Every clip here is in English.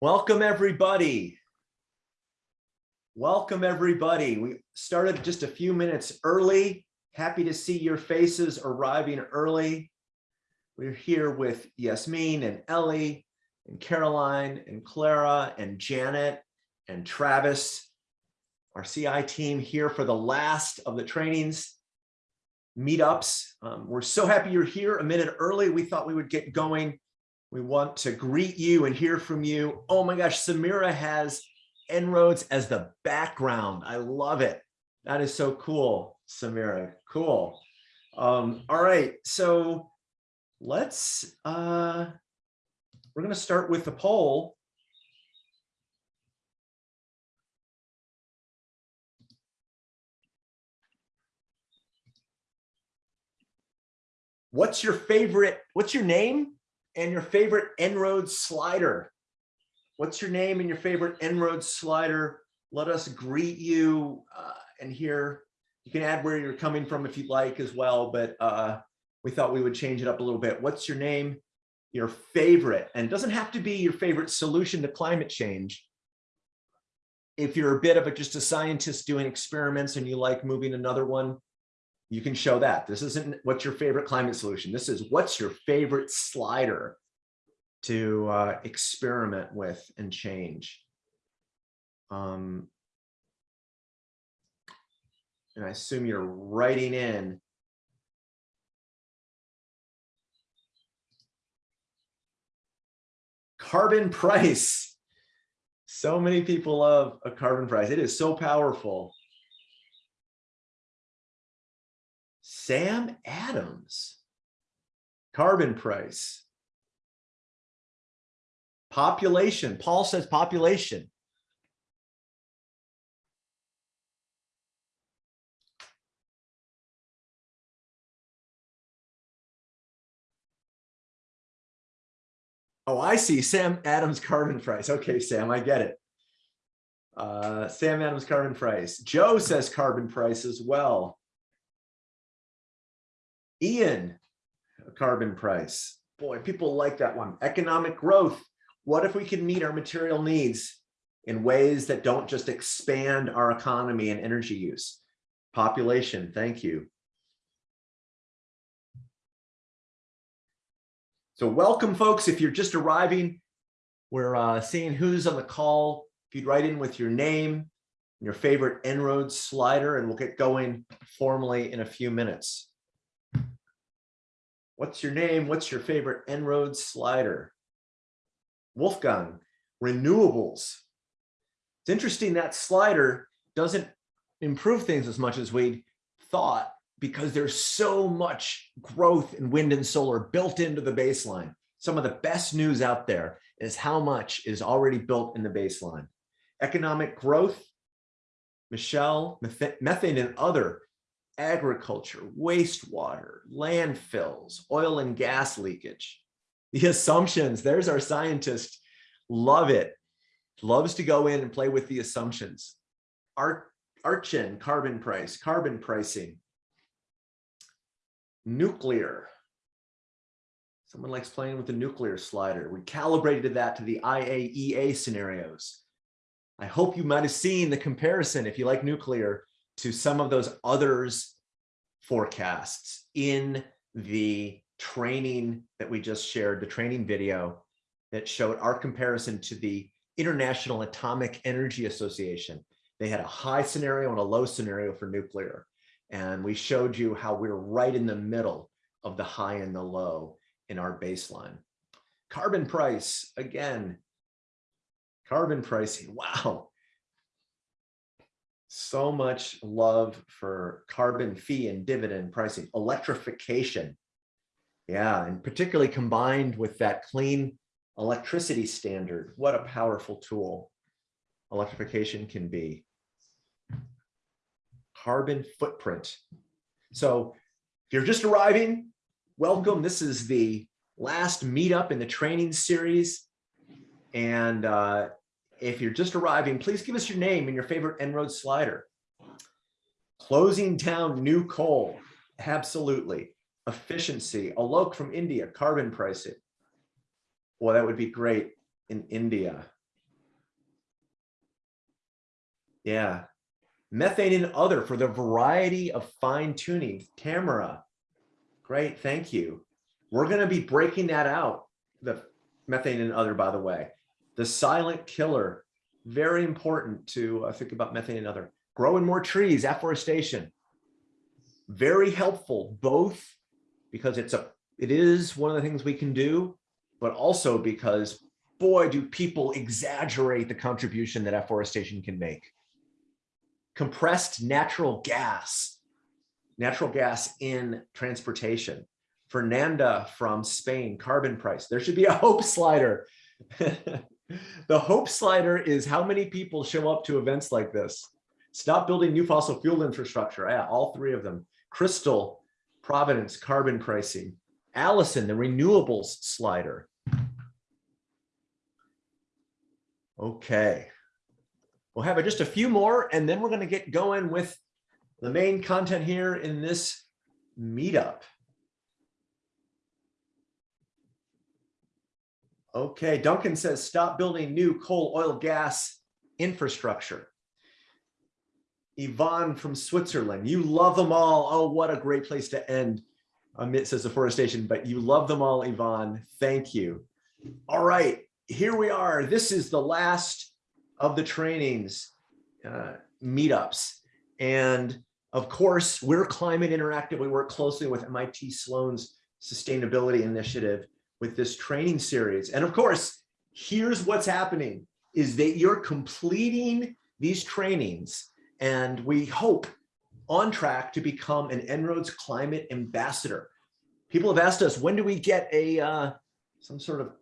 Welcome, everybody. Welcome, everybody. We started just a few minutes early. Happy to see your faces arriving early. We're here with Yasmin and Ellie and Caroline and Clara and Janet and Travis, our CI team here for the last of the trainings meetups. Um, we're so happy you're here a minute early. We thought we would get going we want to greet you and hear from you. Oh my gosh, Samira has En-ROADS as the background. I love it. That is so cool, Samira. Cool. Um, all right, so let's, uh, we're going to start with the poll. What's your favorite, what's your name? And your favorite En-ROADS slider. What's your name and your favorite En-ROADS slider? Let us greet you uh, and hear. You can add where you're coming from if you'd like as well, but uh, we thought we would change it up a little bit. What's your name? Your favorite, and it doesn't have to be your favorite solution to climate change. If you're a bit of a, just a scientist doing experiments and you like moving another one, you can show that. This isn't what's your favorite climate solution. This is what's your favorite slider to uh, experiment with and change. Um, and I assume you're writing in carbon price. So many people love a carbon price. It is so powerful. Sam Adams, carbon price. Population, Paul says population. Oh, I see. Sam Adams carbon price. Okay, Sam, I get it. Uh, Sam Adams carbon price. Joe says carbon price as well. Ian, carbon price. Boy, people like that one. Economic growth. What if we can meet our material needs in ways that don't just expand our economy and energy use? Population, thank you. So welcome, folks. If you're just arriving, we're uh, seeing who's on the call. If you'd write in with your name, and your favorite En-ROADS slider, and we'll get going formally in a few minutes. What's your name? What's your favorite En-ROADS slider? Wolfgang, renewables. It's interesting that slider doesn't improve things as much as we thought because there's so much growth in wind and solar built into the baseline. Some of the best news out there is how much is already built in the baseline. Economic growth, Michelle, methane and other agriculture, wastewater, landfills, oil and gas leakage. The assumptions, there's our scientist, love it. Loves to go in and play with the assumptions. Art, Archin, carbon price, carbon pricing. Nuclear. Someone likes playing with the nuclear slider. We calibrated that to the IAEA scenarios. I hope you might have seen the comparison if you like nuclear to some of those others forecasts in the training that we just shared, the training video that showed our comparison to the International Atomic Energy Association. They had a high scenario and a low scenario for nuclear. And we showed you how we're right in the middle of the high and the low in our baseline. Carbon price, again, carbon pricing, wow, so much love for carbon fee and dividend pricing, electrification. Yeah, and particularly combined with that clean electricity standard. What a powerful tool electrification can be. Carbon footprint. So if you're just arriving, welcome. This is the last meetup in the training series. And uh, if you're just arriving, please give us your name and your favorite En-ROADS slider. Closing down new coal, absolutely. Efficiency, Alok from India, carbon pricing. Well, that would be great in India. Yeah. Methane and other for the variety of fine tuning. Tamara, great, thank you. We're gonna be breaking that out, the methane and other, by the way. The silent killer, very important to uh, think about methane and other. Growing more trees, afforestation. Very helpful, both because it's a, it is one of the things we can do, but also because boy, do people exaggerate the contribution that afforestation can make. Compressed natural gas, natural gas in transportation. Fernanda from Spain, carbon price. There should be a hope slider. the hope slider is how many people show up to events like this. Stop building new fossil fuel infrastructure. Yeah, all three of them. Crystal, Providence, carbon pricing. Allison, the renewables slider. Okay. We'll have just a few more and then we're going to get going with the main content here in this meetup. Okay, Duncan says stop building new coal, oil, gas infrastructure. Yvonne from Switzerland, you love them all. Oh, what a great place to end amid says deforestation, but you love them all, Yvonne. Thank you. All right, here we are. This is the last of the trainings, uh, meetups. And of course, we're Climate Interactive. We work closely with MIT Sloan's sustainability initiative with this training series. And of course, here's what's happening is that you're completing these trainings and we hope on track to become an En-ROADS climate ambassador. People have asked us, when do we get a uh, some sort of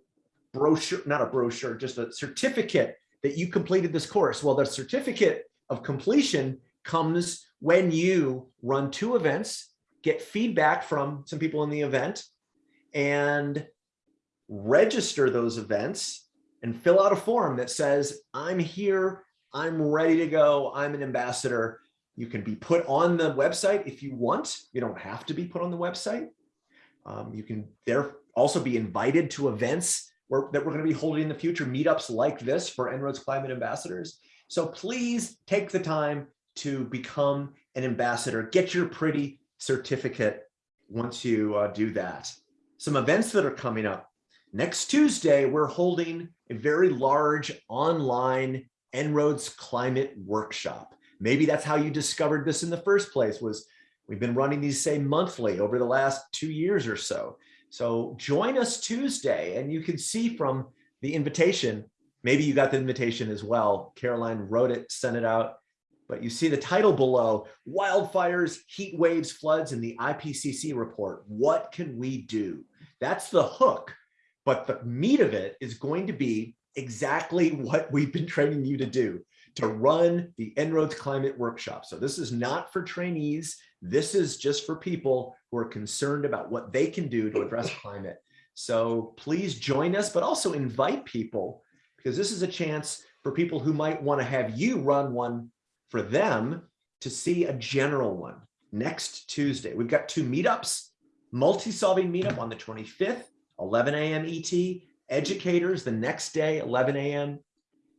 brochure, not a brochure, just a certificate that you completed this course. Well, the certificate of completion comes when you run two events, get feedback from some people in the event, and register those events and fill out a form that says, I'm here, I'm ready to go, I'm an ambassador. You can be put on the website if you want. You don't have to be put on the website. Um, you can there also be invited to events we're, that we're going to be holding in the future meetups like this for En-ROADS Climate Ambassadors. So please take the time to become an ambassador. Get your pretty certificate once you uh, do that. Some events that are coming up. Next Tuesday, we're holding a very large online En-ROADS Climate Workshop. Maybe that's how you discovered this in the first place was we've been running these say monthly over the last two years or so. So join us Tuesday and you can see from the invitation, maybe you got the invitation as well. Caroline wrote it, sent it out, but you see the title below, wildfires, heat waves, floods, and the IPCC report. What can we do? That's the hook, but the meat of it is going to be exactly what we've been training you to do, to run the En-ROADS Climate Workshop. So this is not for trainees. This is just for people who are concerned about what they can do to address climate. So please join us, but also invite people because this is a chance for people who might want to have you run one for them to see a general one next Tuesday. We've got two meetups, multi-solving meetup on the 25th, 11 a.m. ET, educators the next day, 11 a.m.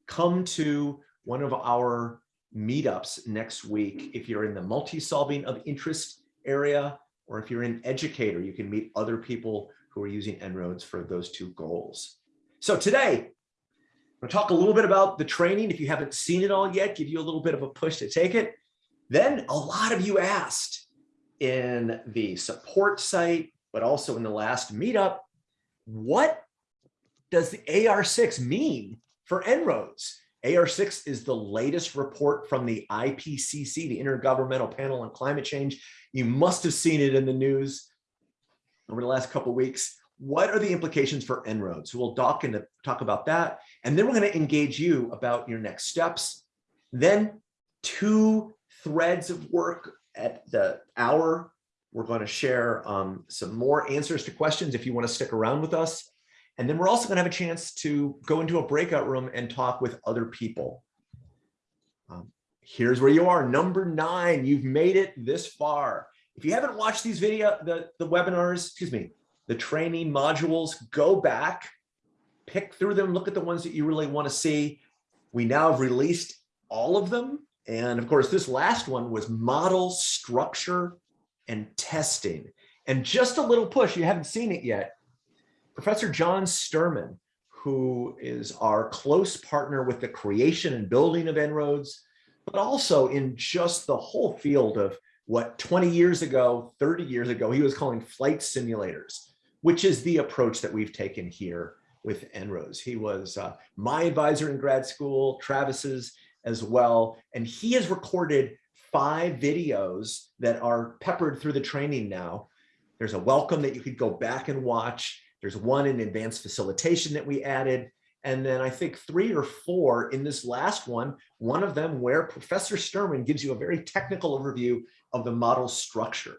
Come to one of our meetups next week. If you're in the multi-solving of interest area, or if you're an educator, you can meet other people who are using En-ROADS for those two goals. So today, I'm to talk a little bit about the training. If you haven't seen it all yet, give you a little bit of a push to take it. Then a lot of you asked in the support site, but also in the last meetup, what does the AR6 mean for En-ROADS? AR6 is the latest report from the IPCC, the Intergovernmental Panel on Climate Change. You must have seen it in the news over the last couple weeks. What are the implications for En-ROADS? We'll talk, and talk about that. And then we're going to engage you about your next steps. Then two threads of work at the hour. We're going to share um, some more answers to questions if you want to stick around with us. And then we're also gonna have a chance to go into a breakout room and talk with other people. Um, here's where you are, number nine, you've made it this far. If you haven't watched these video, the, the webinars, excuse me, the training modules, go back, pick through them, look at the ones that you really wanna see. We now have released all of them. And of course, this last one was model structure and testing. And just a little push, you haven't seen it yet. Professor John Sterman, who is our close partner with the creation and building of En-ROADS, but also in just the whole field of what 20 years ago, 30 years ago, he was calling flight simulators, which is the approach that we've taken here with En-ROADS. He was uh, my advisor in grad school, Travis's as well, and he has recorded five videos that are peppered through the training now. There's a welcome that you could go back and watch. There's one in advanced facilitation that we added. And then I think three or four in this last one, one of them where Professor Sterman gives you a very technical overview of the model structure.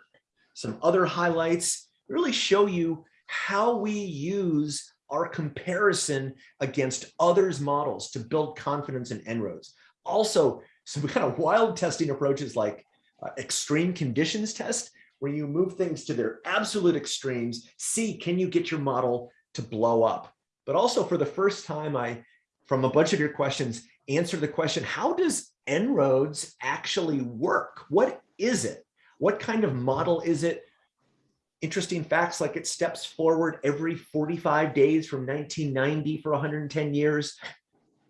Some other highlights really show you how we use our comparison against others models to build confidence in En-ROADS. Also, some kind of wild testing approaches like uh, extreme conditions test, where you move things to their absolute extremes, see, can you get your model to blow up? But also for the first time, I, from a bunch of your questions, answer the question, how does En-ROADS actually work? What is it? What kind of model is it? Interesting facts like it steps forward every 45 days from 1990 for 110 years.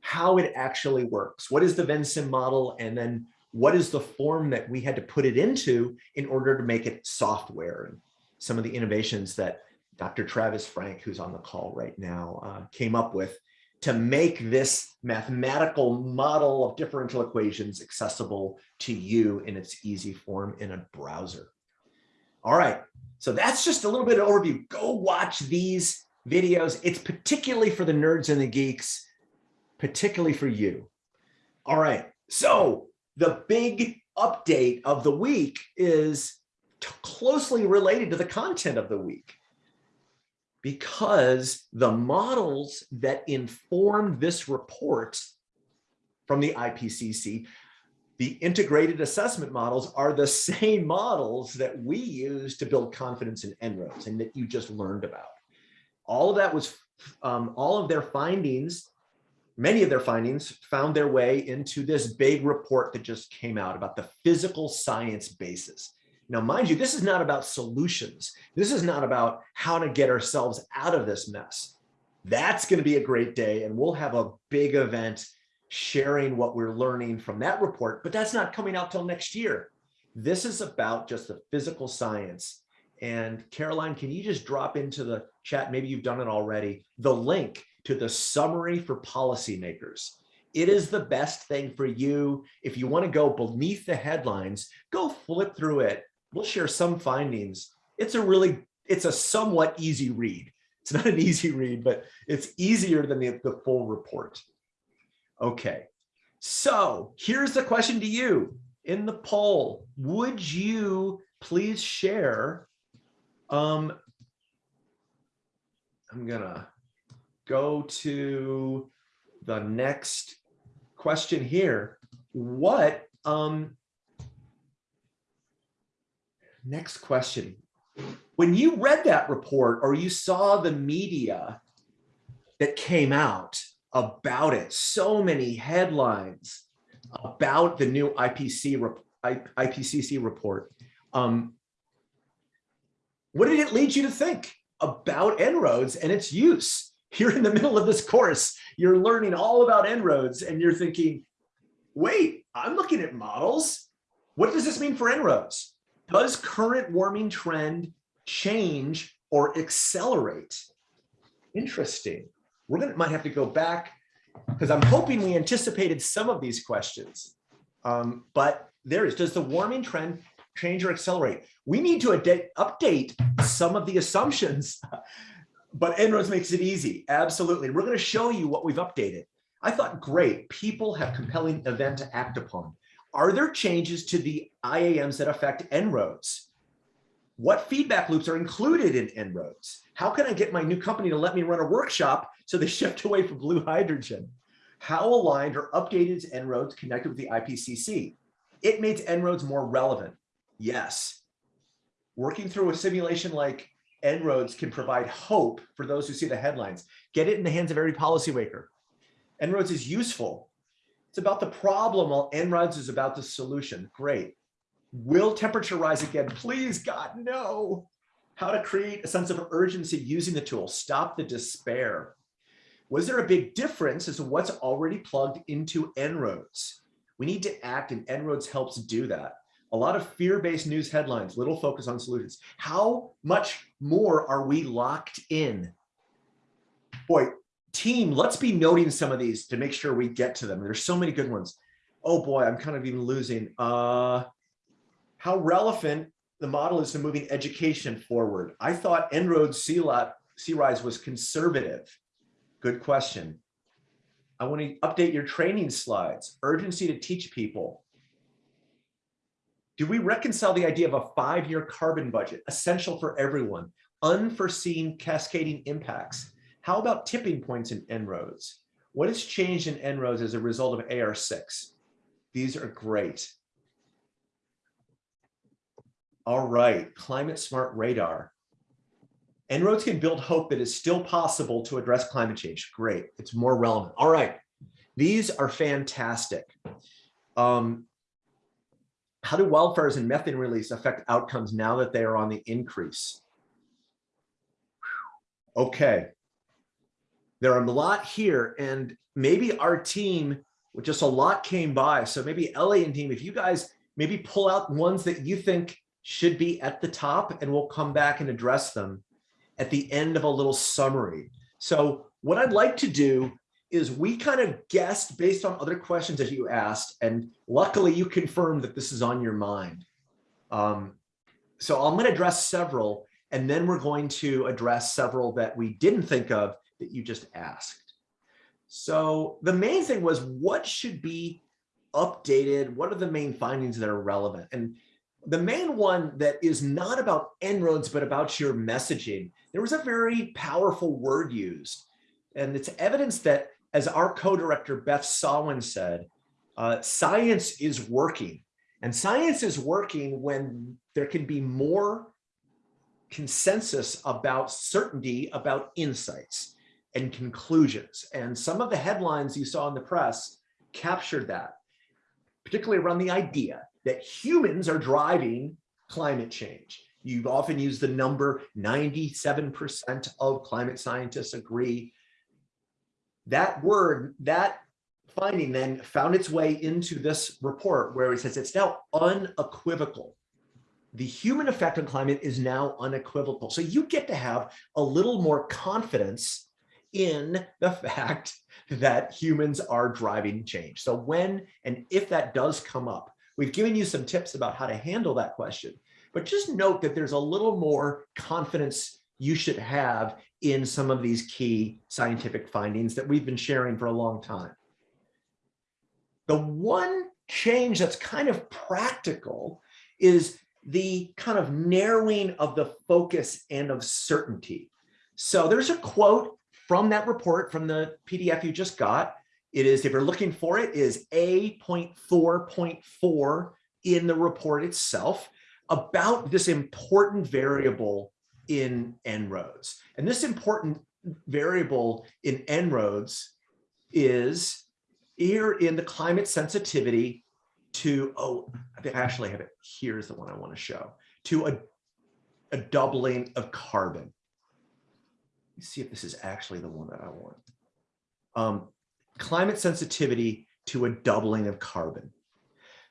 How it actually works. What is the Vensim model? And then what is the form that we had to put it into in order to make it software? And some of the innovations that Dr. Travis Franck, who's on the call right now, uh, came up with to make this mathematical model of differential equations accessible to you in its easy form in a browser. All right, so that's just a little bit of overview. Go watch these videos. It's particularly for the nerds and the geeks, particularly for you. All right, so the big update of the week is closely related to the content of the week because the models that inform this report from the IPCC, the integrated assessment models are the same models that we use to build confidence in En-ROADS and that you just learned about. All of that was, um, all of their findings, many of their findings found their way into this big report that just came out about the physical science basis. Now, mind you, this is not about solutions. This is not about how to get ourselves out of this mess. That's going to be a great day, and we'll have a big event sharing what we're learning from that report, but that's not coming out till next year. This is about just the physical science. And Caroline, can you just drop into the chat, maybe you've done it already, the link to the summary for policymakers. It is the best thing for you. If you want to go beneath the headlines, go flip through it we'll share some findings. It's a really, it's a somewhat easy read. It's not an easy read, but it's easier than the, the full report. Okay, so here's the question to you in the poll. Would you please share, um, I'm gonna go to the next question here. What um, Next question. When you read that report or you saw the media that came out about it, so many headlines about the new IPC, IPCC report, um, what did it lead you to think about En-ROADS and its use? You're in the middle of this course, you're learning all about En-ROADS and you're thinking, wait, I'm looking at models. What does this mean for En-ROADS? Does current warming trend change or accelerate? Interesting. We're gonna might have to go back because I'm hoping we anticipated some of these questions. Um, but there is, does the warming trend change or accelerate? We need to update some of the assumptions, but En-ROADS makes it easy. Absolutely. We're going to show you what we've updated. I thought, great, people have compelling event to act upon. Are there changes to the IAMs that affect En-ROADS? What feedback loops are included in En-ROADS? How can I get my new company to let me run a workshop so they shift away from blue hydrogen? How aligned or updated is En-ROADS connected with the IPCC? It makes En-ROADS more relevant. Yes. Working through a simulation like En-ROADS can provide hope for those who see the headlines. Get it in the hands of every policymaker. En-ROADS is useful it's It's about the problem while En-ROADS is about the solution. Great. Will temperature rise again? Please, God, no. How to create a sense of urgency using the tool. Stop the despair. Was there a big difference as to what's already plugged into En-ROADS? We need to act and En-ROADS helps do that. A lot of fear-based news headlines, little focus on solutions. How much more are we locked in? Boy, team, let's be noting some of these to make sure we get to them. There's so many good ones. Oh boy, I'm kind of even losing. Uh, how relevant the model is to moving education forward. I thought En-ROADS C-Rise was conservative. Good question. I want to update your training slides. Urgency to teach people. Do we reconcile the idea of a five-year carbon budget, essential for everyone, unforeseen cascading impacts? How about tipping points in En-ROADS? What has changed in En-ROADS as a result of AR6? These are great. All right, climate smart radar. En-ROADS can build hope that is still possible to address climate change. Great, it's more relevant. All right, these are fantastic. Um, how do wildfires and methane release affect outcomes now that they are on the increase? Okay, there are a lot here and maybe our team, just a lot came by. So maybe Ellie and team, if you guys maybe pull out ones that you think should be at the top and we'll come back and address them at the end of a little summary. So what I'd like to do is we kind of guessed based on other questions that you asked, and luckily you confirmed that this is on your mind. Um, so I'm going to address several, and then we're going to address several that we didn't think of that you just asked. So the main thing was what should be updated? What are the main findings that are relevant? And the main one that is not about En-ROADS, but about your messaging, there was a very powerful word used. And it's evidence that, as our co-director Beth Sawin said, uh, science is working. And science is working when there can be more consensus about certainty about insights and conclusions. And some of the headlines you saw in the press captured that, particularly around the idea that humans are driving climate change. You've often used the number 97% of climate scientists agree. That word, that finding then found its way into this report where it says it's now unequivocal. The human effect on climate is now unequivocal. So you get to have a little more confidence in the fact that humans are driving change. So when and if that does come up, We've given you some tips about how to handle that question, but just note that there's a little more confidence you should have in some of these key scientific findings that we've been sharing for a long time. The one change that's kind of practical is the kind of narrowing of the focus and of certainty. So there's a quote from that report from the PDF you just got it is, if you're looking for it, is A.4.4 in the report itself about this important variable in En-ROADS. And this important variable in En-ROADS is here in the climate sensitivity to, oh, I think I actually have it. Here's the one I want to show, to a, a doubling of carbon. Let's see if this is actually the one that I want. Um, climate sensitivity to a doubling of carbon.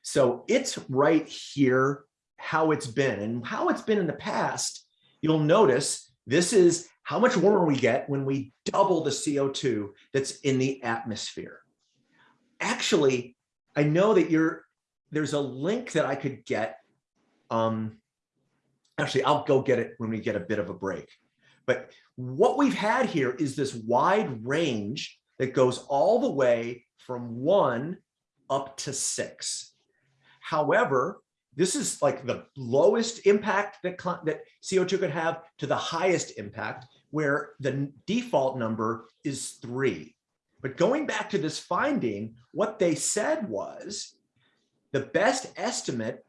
So it's right here how it's been and how it's been in the past. You'll notice this is how much warmer we get when we double the CO2 that's in the atmosphere. Actually, I know that you're there's a link that I could get. Um, actually, I'll go get it when we get a bit of a break. But what we've had here is this wide range that goes all the way from one up to six. However, this is like the lowest impact that, that CO2 could have to the highest impact, where the default number is three. But going back to this finding, what they said was the best estimate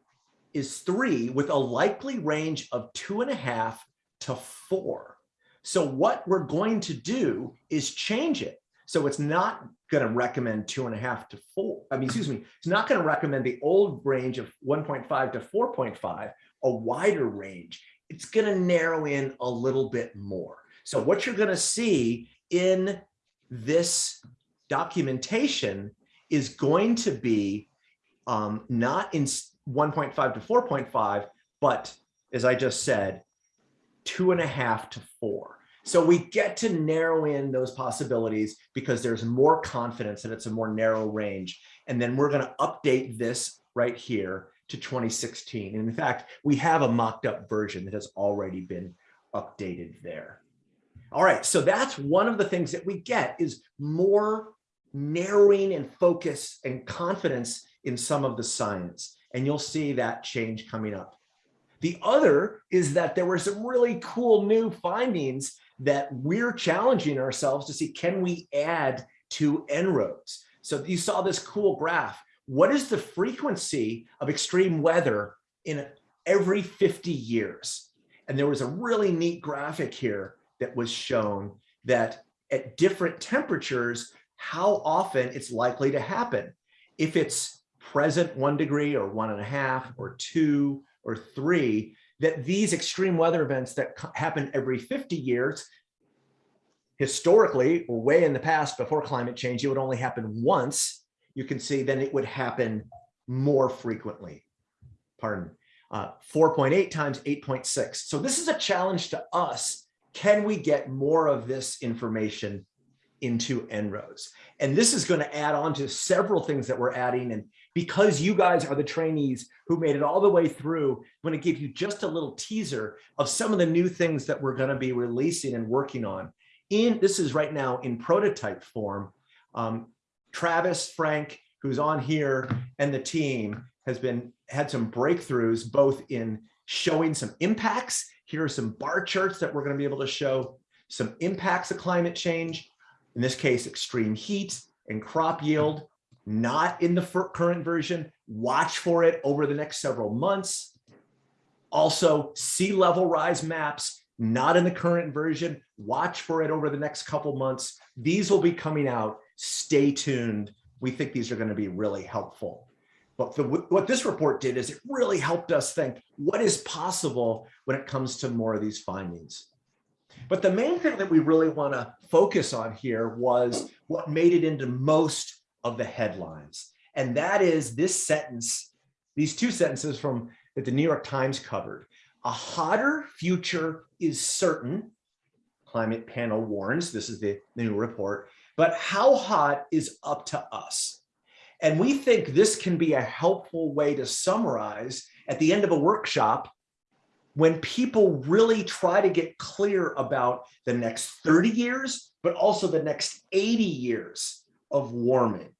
is three with a likely range of two and a half to four. So what we're going to do is change it So it's not going to recommend two and a half to four. I mean, excuse me, it's not going to recommend the old range of 1.5 to 4.5, a wider range. It's going to narrow in a little bit more. So what you're going to see in this documentation is going to be um, not in 1.5 to 4.5, but as I just said, two and a half to four. So we get to narrow in those possibilities because there's more confidence and it's a more narrow range. And then we're going to update this right here to 2016. And in fact, we have a mocked up version that has already been updated there. All right, so that's one of the things that we get is more narrowing and focus and confidence in some of the science. And you'll see that change coming up. The other is that there were some really cool new findings that we're challenging ourselves to see, can we add to En-ROADS? So you saw this cool graph. What is the frequency of extreme weather in every 50 years? And there was a really neat graphic here that was shown that at different temperatures, how often it's likely to happen. If it's present one degree or one and a half or two or three, that these extreme weather events that happen every 50 years, historically, or way in the past before climate change, it would only happen once. You can see then it would happen more frequently. Pardon. Uh, 4.8 times 8.6. So this is a challenge to us. Can we get more of this information into En-ROADS? And this is going to add on to several things that we're adding. And because you guys are the trainees who made it all the way through, I'm going to give you just a little teaser of some of the new things that we're going to be releasing and working on. In This is right now in prototype form. Um, Travis, Franck, who's on here, and the team has been had some breakthroughs both in showing some impacts. Here are some bar charts that we're going to be able to show some impacts of climate change, in this case, extreme heat and crop yield, not in the current version. Watch for it over the next several months. Also, sea level rise maps, not in the current version. Watch for it over the next couple months. These will be coming out. Stay tuned. We think these are going to be really helpful. But the, what this report did is it really helped us think what is possible when it comes to more of these findings. But the main thing that we really want to focus on here was what made it into most of the headlines. And that is this sentence, these two sentences from that the New York Times covered. A hotter future is certain, climate panel warns, this is the new report, but how hot is up to us. And we think this can be a helpful way to summarize at the end of a workshop when people really try to get clear about the next 30 years, but also the next 80 years of warming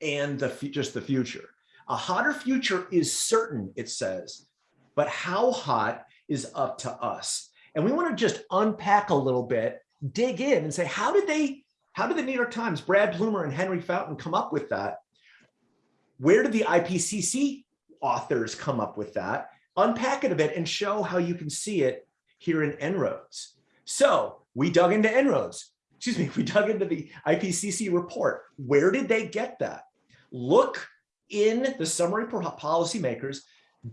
and the just the future. A hotter future is certain, it says, but how hot is up to us. And we want to just unpack a little bit, dig in and say, how did they, how did the New York Times, Brad Plumer and Henry Fountain come up with that? Where did the IPCC authors come up with that? Unpack it a bit and show how you can see it here in En-ROADS. So we dug into En-ROADS excuse me, we dug into the IPCC report. Where did they get that? Look in the summary for policymakers.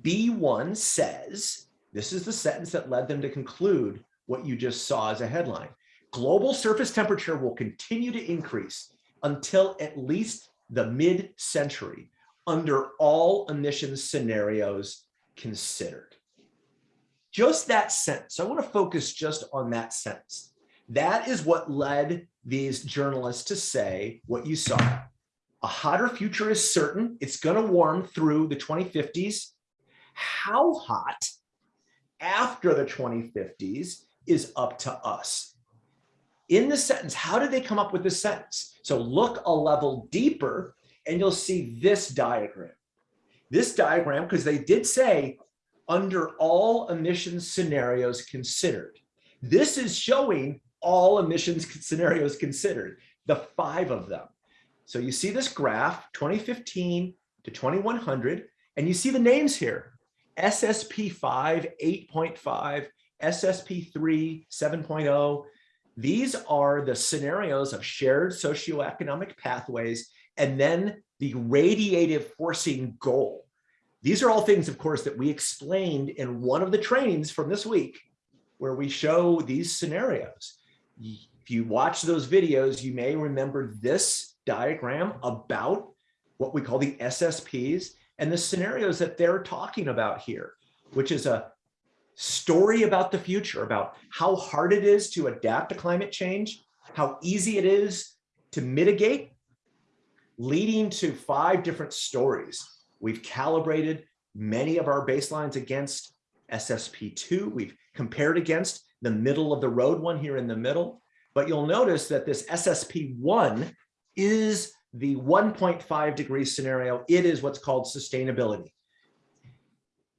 B1 says, this is the sentence that led them to conclude what you just saw as a headline. Global surface temperature will continue to increase until at least the mid-century under all emissions scenarios considered. Just that sentence. I want to focus just on that sentence. That is what led these journalists to say what you saw. A hotter future is certain. It's going to warm through the 2050s. How hot after the 2050s is up to us. In the sentence, how did they come up with this sentence? So look a level deeper and you'll see this diagram. This diagram, because they did say under all emissions scenarios considered. This is showing all emissions scenarios considered, the five of them. So you see this graph, 2015 to 2100, and you see the names here, SSP 5, 8.5, SSP 3, 7.0, These are the scenarios of shared socioeconomic pathways and then the radiative forcing goal. These are all things, of course, that we explained in one of the trainings from this week, where we show these scenarios. If you watch those videos, you may remember this diagram about what we call the SSPs and the scenarios that they're talking about here, which is a story about the future, about how hard it is to adapt to climate change, how easy it is to mitigate, leading to five different stories. We've calibrated many of our baselines against SSP2. We've compared against the middle of the road one here in the middle. But you'll notice that this SSP1 is the 1.5 degree scenario. It is what's called sustainability.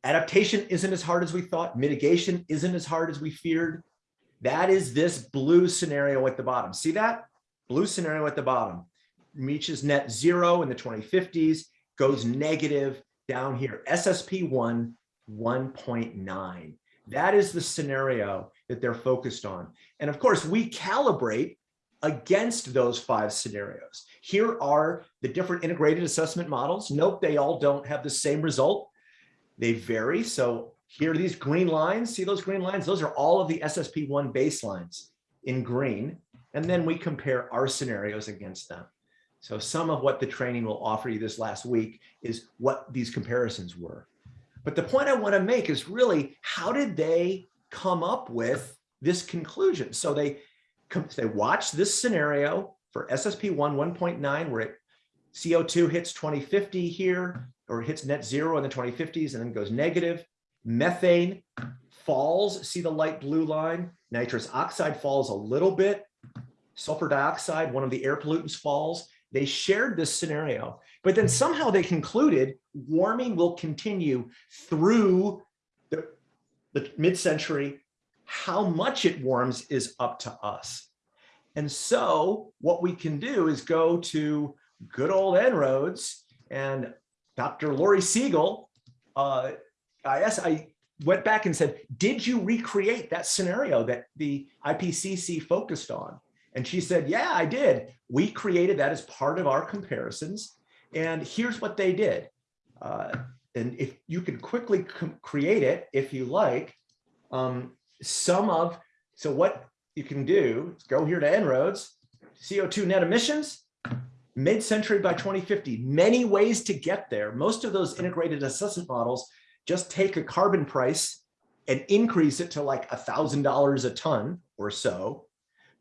Adaptation isn't as hard as we thought. Mitigation isn't as hard as we feared. That is this blue scenario at the bottom. See that? Blue scenario at the bottom reaches net zero in the 2050s, goes negative down here. SSP1, 1.9. That is the scenario that they're focused on. And of course, we calibrate against those five scenarios. Here are the different integrated assessment models. Nope, they all don't have the same result. They vary. So here are these green lines. See those green lines? Those are all of the SSP1 baselines in green. And then we compare our scenarios against them. So some of what the training will offer you this last week is what these comparisons were. But the point I want to make is really, how did they come up with this conclusion? So they, they watch this scenario for SSP1 1.9, where it CO2 hits 2050 here, or hits net zero in the 2050s and then goes negative. Methane falls, see the light blue line? Nitrous oxide falls a little bit. Sulfur dioxide, one of the air pollutants falls. They shared this scenario, but then somehow they concluded warming will continue through the mid-century. How much it warms is up to us. And so what we can do is go to good old En-ROADS and Dr. Lori Siegel, uh, I guess I went back and said, did you recreate that scenario that the IPCC focused on? And she said, yeah, I did. We created that as part of our comparisons. And here's what they did. Uh, and if you can quickly create it, if you like, um, some of, so what you can do is go here to En-ROADS, CO2 net emissions, mid-century by 2050, many ways to get there. Most of those integrated assessment models just take a carbon price and increase it to like a $1,000 a ton or so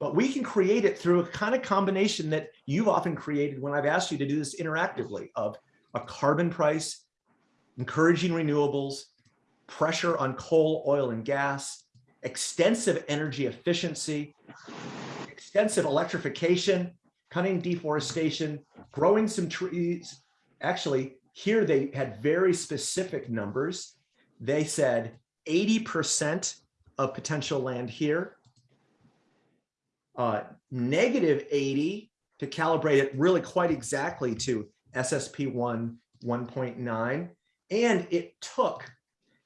but we can create it through a kind of combination that you've often created when I've asked you to do this interactively of a carbon price, encouraging renewables, pressure on coal, oil, and gas, extensive energy efficiency, extensive electrification, cutting deforestation, growing some trees. Actually, here they had very specific numbers. They said 80% of potential land here, uh, negative 80 to calibrate it really quite exactly to SSP1 1.9. And it took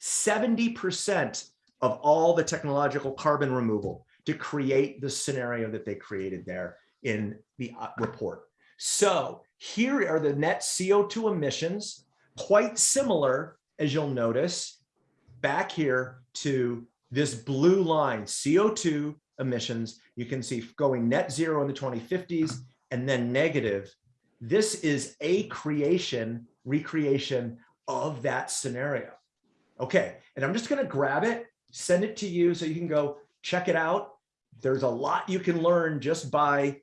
70% of all the technological carbon removal to create the scenario that they created there in the uh, report. So here are the net CO2 emissions, quite similar, as you'll notice, back here to this blue line, CO2 emissions. You can see going net zero in the 2050s and then negative. This is a creation, recreation of that scenario. Okay, and I'm just gonna grab it, send it to you so you can go check it out. There's a lot you can learn just by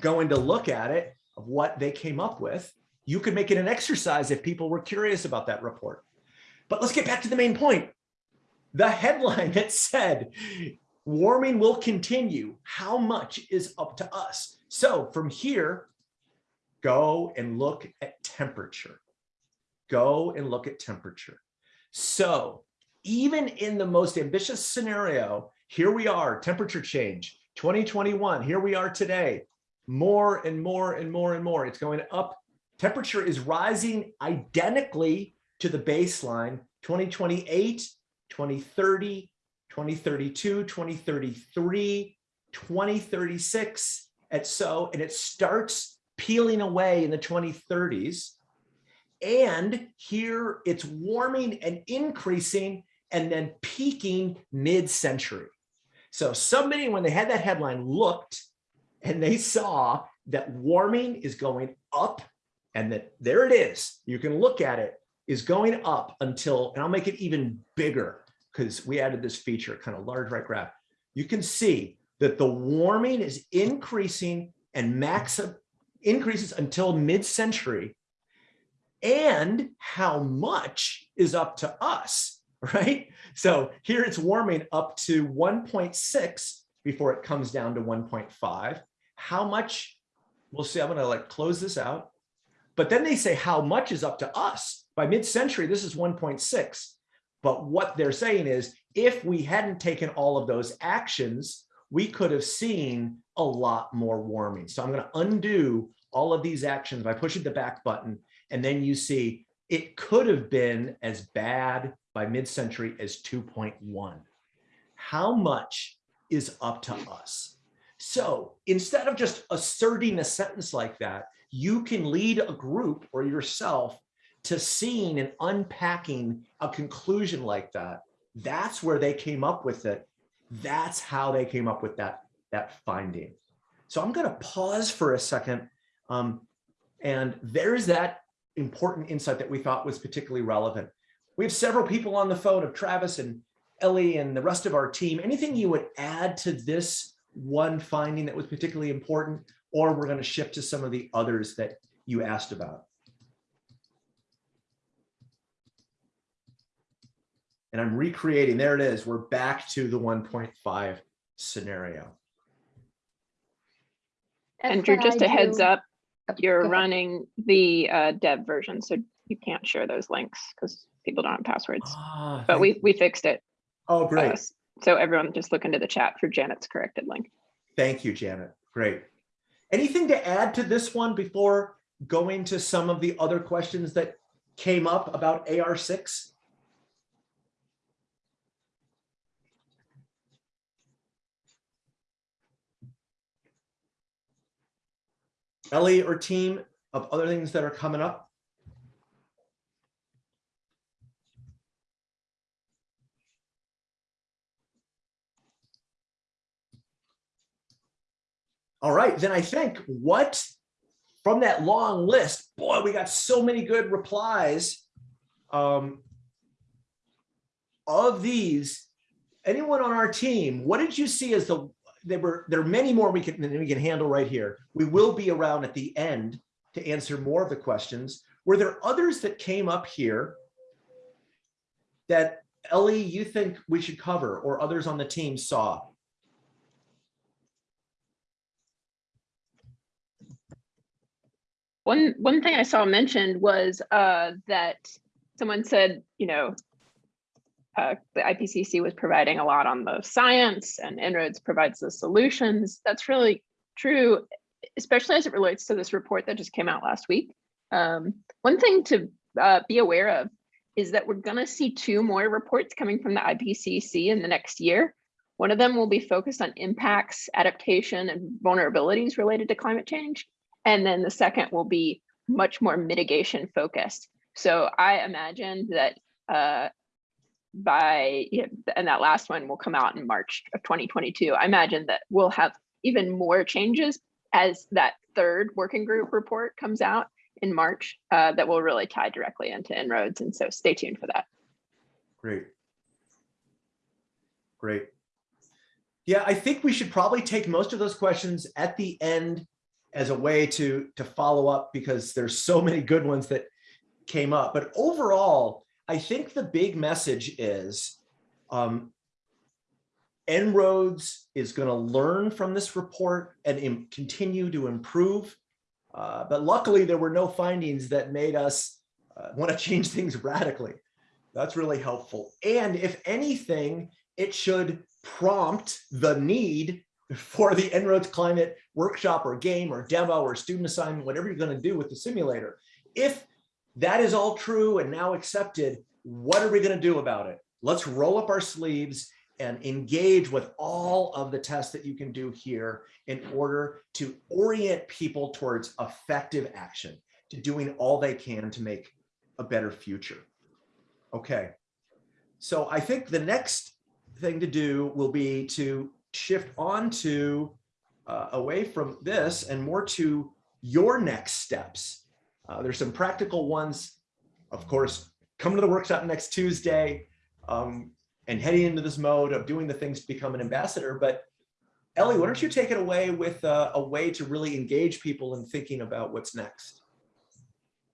going to look at it of what they came up with. You could make it an exercise if people were curious about that report. But let's get back to the main point. The headline that said, warming will continue. How much is up to us? So from here, go and look at temperature. Go and look at temperature. So even in the most ambitious scenario, here we are, temperature change, 2021, here we are today, more and more and more and more. It's going up. Temperature is rising identically to the baseline 2028, 2030, 2032, 2033, 2036 at so, and it starts peeling away in the 2030s. And here it's warming and increasing and then peaking mid-century. So somebody, when they had that headline, looked and they saw that warming is going up and that there it is. You can look at it is going up until, and I'll make it even bigger because we added this feature, kind of large right graph. You can see that the warming is increasing and max increases until mid-century and how much is up to us, right? So here it's warming up to 1.6 before it comes down to 1.5. How much, we'll see, I'm gonna like close this out. But then they say how much is up to us. By mid-century, this is 1.6. But what they're saying is if we hadn't taken all of those actions, we could have seen a lot more warming. So I'm to undo all of these actions by pushing the back button. And then you see it could have been as bad by mid-century as 2.1. How much is up to us? So instead of just asserting a sentence like that, you can lead a group or yourself to seeing and unpacking a conclusion like that. That's where they came up with it. That's how they came up with that, that finding. So I'm going to pause for a second. Um, and there's that important insight that we thought was particularly relevant. We have several people on the phone of Travis and Ellie and the rest of our team. Anything you would add to this one finding that was particularly important, or we're going to shift to some of the others that you asked about. And I'm recreating, there it is. We're back to the 1.5 scenario. Andrew, just a heads up, you're running the uh, dev version, so you can't share those links because people don't have passwords. Ah, But thank- we, we fixed it. Oh, uh, great. So everyone just look into the chat for Janet's corrected link. Thank you, Janet. Great. Anything to add to this one before going to some of the other questions that came up about AR6? Ellie or team of other things that are coming up? All right, then I think what from that long list, boy, we got so many good replies. Um, of these, anyone on our team, what did you see as the, there were, there are many more we can, than we can handle right here. We will be around at the end to answer more of the questions. Were there others that came up here that Ellie, you think we should cover or others on the team saw? One, one thing I saw mentioned was uh, that someone said, you know, uh, the IPCC was providing a lot on the science and En-ROADS provides the solutions. That's really true, especially as it relates to this report that just came out last week. Um, one thing to uh, be aware of is that we're gonna see two more reports coming from the IPCC in the next year. One of them will be focused on impacts, adaptation, and vulnerabilities related to climate change. And then the second will be much more mitigation focused. So I imagine that uh, by, yeah, and that last one will come out in March of 2022. I imagine that we'll have even more changes as that third working group report comes out in March uh, that will really tie directly into En-ROADS. And so stay tuned for that. Great. Great. Yeah, I think we should probably take most of those questions at the end as a way to, to follow up because there's so many good ones that came up. But overall, I think the big message is um, En-ROADS is going to learn from this report and continue to improve. Uh, but luckily, there were no findings that made us uh, want to change things radically. That's really helpful. And if anything, it should prompt the need for the En-ROADS climate workshop or game or demo or student assignment, whatever you're going to do with the simulator. If that is all true and now accepted, what are we going to do about it? Let's roll up our sleeves and engage with all of the tests that you can do here in order to orient people towards effective action, to doing all they can to make a better future. Okay. So I think the next thing to do will be to shift on to uh, away from this and more to your next steps. Uh, there's some practical ones, of course, come to the workshop next Tuesday um, and heading into this mode of doing the things to become an ambassador. But Ellie, why don't you take it away with uh, a way to really engage people in thinking about what's next?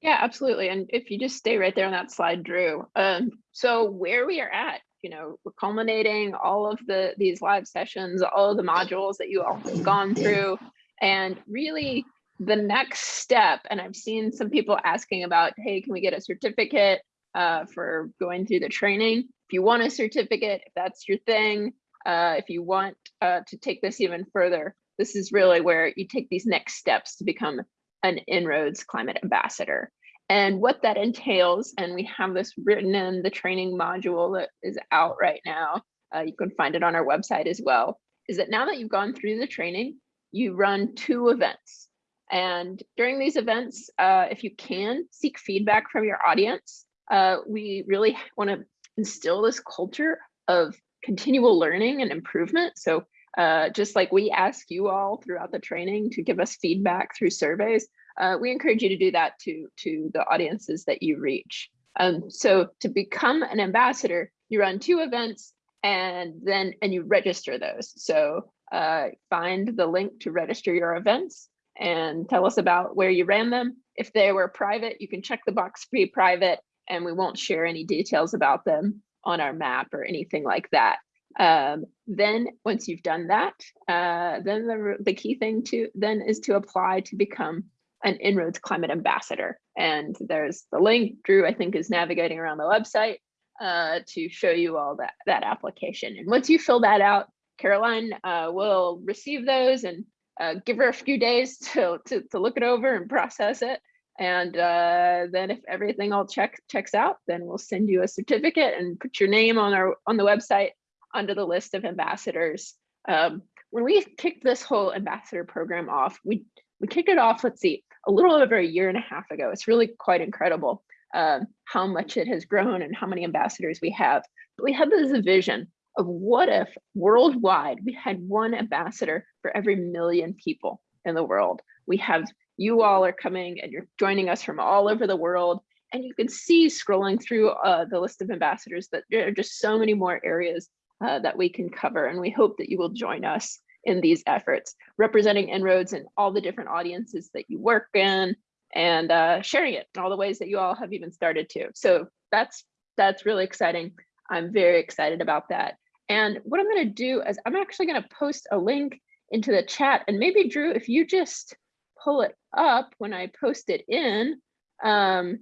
Yeah, absolutely. And if you just stay right there on that slide, Drew. Um, so where we are at, you know, we're culminating all of the these live sessions, all of the modules that you all have gone through, and really the next step. And I've seen some people asking about, hey, can we get a certificate uh, for going through the training? If you want a certificate, if that's your thing, uh, if you want uh, to take this even further, this is really where you take these next steps to become an En-ROADS climate ambassador. And what that entails, and we have this written in the training module that is out right now, uh, you can find it on our website as well, is that now that you've gone through the training, you run two events. And during these events, uh, if you can, seek feedback from your audience. Uh, we really want to instill this culture of continual learning and improvement. So uh, just like we ask you all throughout the training to give us feedback through surveys, uh, we encourage you to do that to, to the audiences that you reach. Um, so to become an ambassador, you run two events and then and you register those. So uh, find the link to register your events and tell us about where you ran them. If they were private, you can check the box be private and we won't share any details about them on our map or anything like that. Um, then once you've done that, uh, then the, the key thing to then is to apply to become an En-ROADS climate ambassador. And there's the link, Drew, I think is navigating around the website uh, to show you all that, that application. And once you fill that out, Caroline uh, will receive those and uh, give her a few days to, to, to look it over and process it. And uh, then if everything all check, checks out, then we'll send you a certificate and put your name on our on the website under the list of ambassadors. Um, when we kicked this whole ambassador program off, we we kicked it off, let's see, a little over a year and a half ago. It's really quite incredible um, how much it has grown and how many ambassadors we have. But we had this vision of what if worldwide we had one ambassador for every million people in the world. We have you all are coming and you're joining us from all over the world. And you can see scrolling through uh, the list of ambassadors that there are just so many more areas uh, that we can cover. And we hope that you will join us in these efforts, representing En-ROADS and all the different audiences that you work in and uh, sharing it in all the ways that you all have even started to. So that's that's really exciting. I'm very excited about that. And what I'm going to do is I'm actually going to post a link into the chat. And maybe Drew, if you just pull it up when I post it in, um,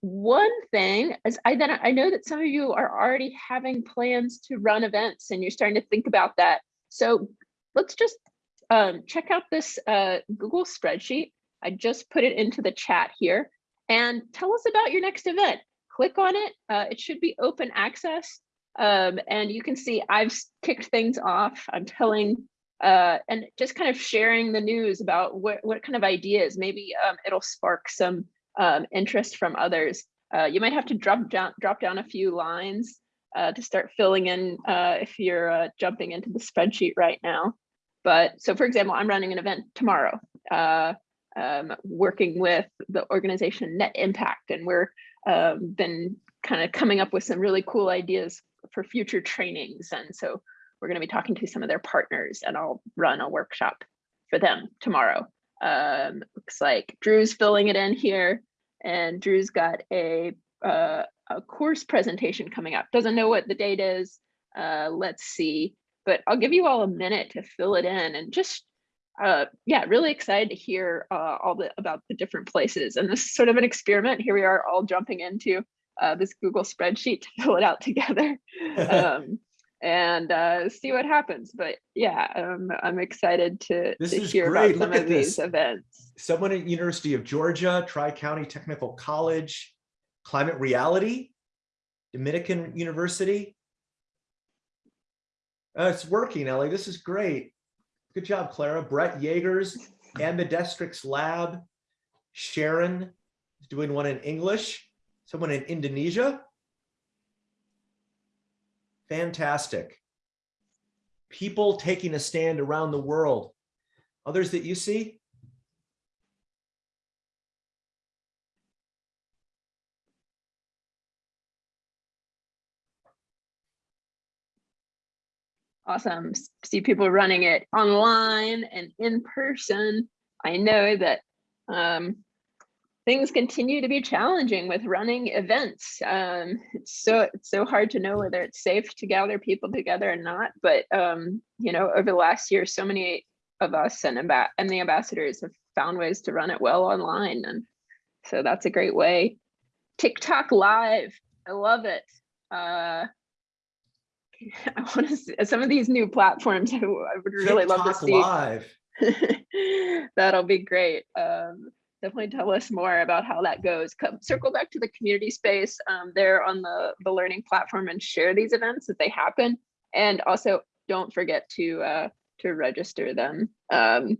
one thing is I then I know that some of you are already having plans to run events and you're starting to think about that. So let's just um, check out this uh, Google spreadsheet. I just put it into the chat here and tell us about your next event. Click on it. Uh, it should be open access. Um, and you can see I've kicked things off. I'm telling uh, and just kind of sharing the news about what, what kind of ideas, maybe um, it'll spark some um, interest from others. Uh, you might have to drop down, drop down a few lines uh, to start filling in uh, if you're uh, jumping into the spreadsheet right now. But so for example, I'm running an event tomorrow, uh, um, working with the organization Net Impact, and we're um, been kind of coming up with some really cool ideas for future trainings. And so we're going to be talking to some of their partners and I'll run a workshop for them tomorrow. Um, looks like Drew's filling it in here and Drew's got a, uh, a course presentation coming up. Doesn't know what the date is. Uh, let's see, but I'll give you all a minute to fill it in and just, uh, yeah, really excited to hear uh, all the about the different places. And this is sort of an experiment. Here we are all jumping into uh, this Google spreadsheet to fill it out together. um, and uh, see what happens. But yeah, um, I'm excited to, This to is hear great. about some Look of at these events. Someone at University of Georgia, Tri-County Technical College, Climate Reality, Dominican University. Uh, it's working, Ellie. This is great. Good job, Clara. Brett Yeagers, Ambidextrix Lab. Sharon is doing one in English. Someone in Indonesia. Fantastic. People taking a stand around the world. Others that you see? Awesome. See people running it online and in person. I know that um, things continue to be challenging with running events. Um, it's so it's so hard to know whether it's safe to gather people together or not. But um, you know, over the last year, so many of us and and the ambassadors have found ways to run it well online, and so that's a great way. TikTok Live, I love it. Uh, I want to see some of these new platforms. I would really love to see. TikTok see. Live. That'll be great. Um, definitely tell us more about how that goes. Come circle back to the community space um, there on the the learning platform and share these events as they happen. And also don't forget to uh, to register them. Um,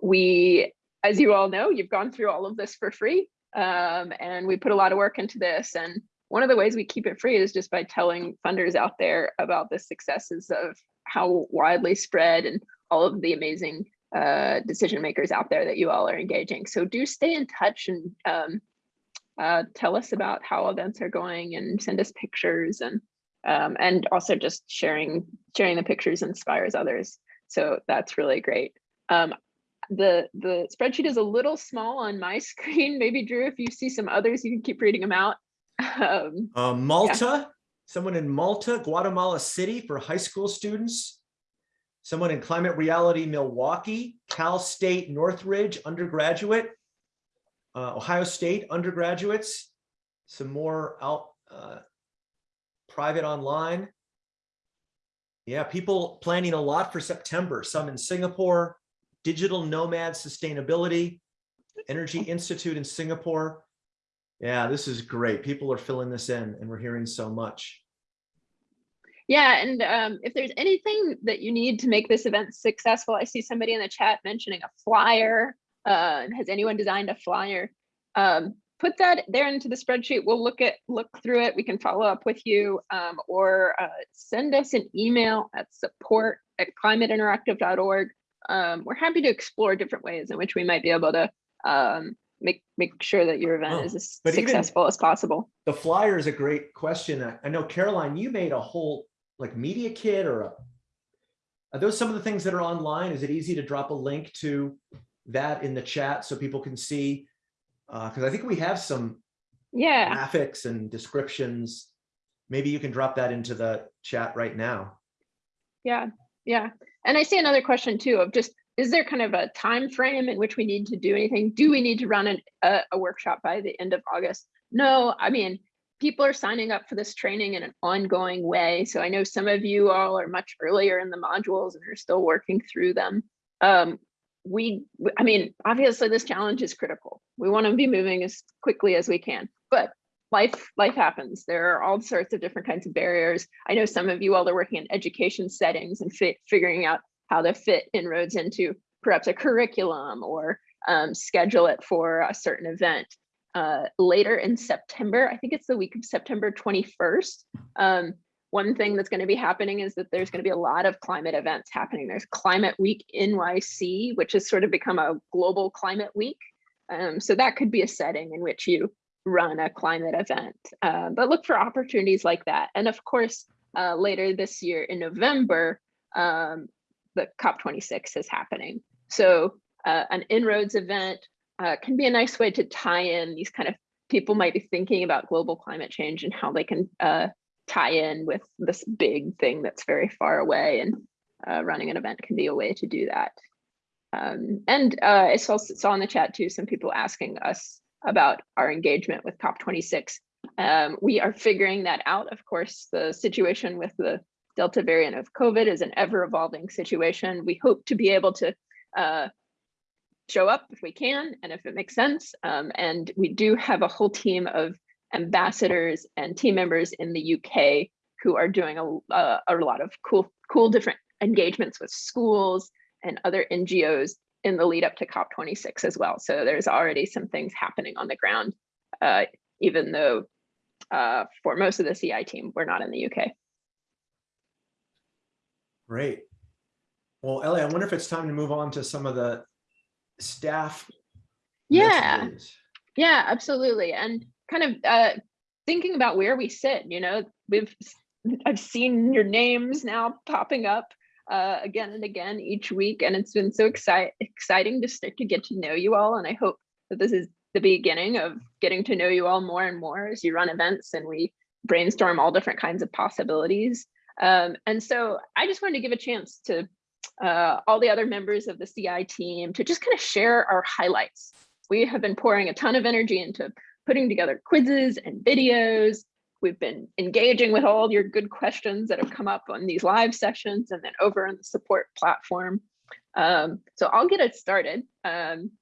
we, as you all know, you've gone through all of this for free, um, and we put a lot of work into this. And one of the ways we keep it free is just by telling funders out there about the successes of how widely spread and all of the amazing uh, decision makers out there that you all are engaging. So do stay in touch and um, uh, tell us about how events are going and send us pictures and um, and also just sharing sharing the pictures inspires others. So that's really great. Um, the the spreadsheet is a little small on my screen. Maybe Drew, if you see some others, you can keep reading them out. Um, Uh, Malta, someone in Malta, Guatemala City for high school students. Someone in Climate Reality Milwaukee, Cal State Northridge undergraduate. uh, Ohio State undergraduates, some more out, uh, private online. Yeah, people planning a lot for September, some in Singapore, Digital Nomad Sustainability, Energy Institute in Singapore. Yeah, this is great. People are filling this in and we're hearing so much. Yeah, and um, if there's anything that you need to make this event successful, I see somebody in the chat mentioning a flyer. Uh, has anyone designed a flyer? Um, put that there into the spreadsheet. We'll look at look through it. We can follow up with you um, or uh, send us an email at support at climateinteractive.org. Um, we're happy to explore different ways in which we might be able to um, make make sure that your event Oh, is as successful as possible. The flyer is a great question. I- I know Caroline, you made a whole like media kit or a, are those some of the things that are online? Is it easy to drop a link to that in the chat so people can see? Uh, cause I think we have some Yeah. graphics and descriptions. Maybe you can drop that into the chat right now. Yeah, yeah. And I see another question too of just, is there kind of a time frame in which we need to do anything? Do we need to run an, a, a workshop by the end of August? No, I mean, people are signing up for this training in an ongoing way. So I know some of you all are much earlier in the modules and are still working through them. Um, we, I mean, obviously this challenge is critical. We want to be moving as quickly as we can, but life life happens there are all sorts of different kinds of barriers i know some of you all are working in education settings and figuring out how to fit En-ROADS into perhaps a curriculum or um, schedule it for a certain event uh, later in september i think it's the week of september 21st um, one thing that's going to be happening is that there's going to be a lot of climate events happening there's climate week nyc which has sort of become a global climate week um, so that could be a setting in which you run a climate event. Uh, but look for opportunities like that. And of course, uh, later this year in November, um, the COP26 is happening. So uh, an En-ROADS event uh, can be a nice way to tie in these kind of people might be thinking about global climate change and how they can uh, tie in with this big thing that's very far away and uh, running an event can be a way to do that. Um, and uh, I saw, saw in the chat too, some people asking us about our engagement with COP26. Um, we are figuring that out. Of course, the situation with the Delta variant of COVID is an ever evolving situation. We hope to be able to uh, show up if we can and if it makes sense. Um, and we do have a whole team of ambassadors and team members in the UK who are doing a, a, a lot of cool cool different engagements with schools and other NGOs in the lead up to COP26 as well. So there's already some things happening on the ground, uh, even though uh, for most of the CI team, we're not in the UK. Great. Well, Ellie, I wonder if it's time to move on to some of the staff. Yeah. messages. Yeah, absolutely. And kind of uh, thinking about where we sit, you know, we've, I've seen your names now popping up uh, again and again each week, and it's been so excite exciting to start to get to know you all. And I hope that this is the beginning of getting to know you all more and more as you run events and we brainstorm all different kinds of possibilities. Um, and so I just wanted to give a chance to uh, all the other members of the CI team to just kind of share our highlights. We have been pouring a ton of energy into putting together quizzes and videos. We've been engaging with all your good questions that have come up on these live sessions and then over on the support platform. Um, so I'll get it started. Um,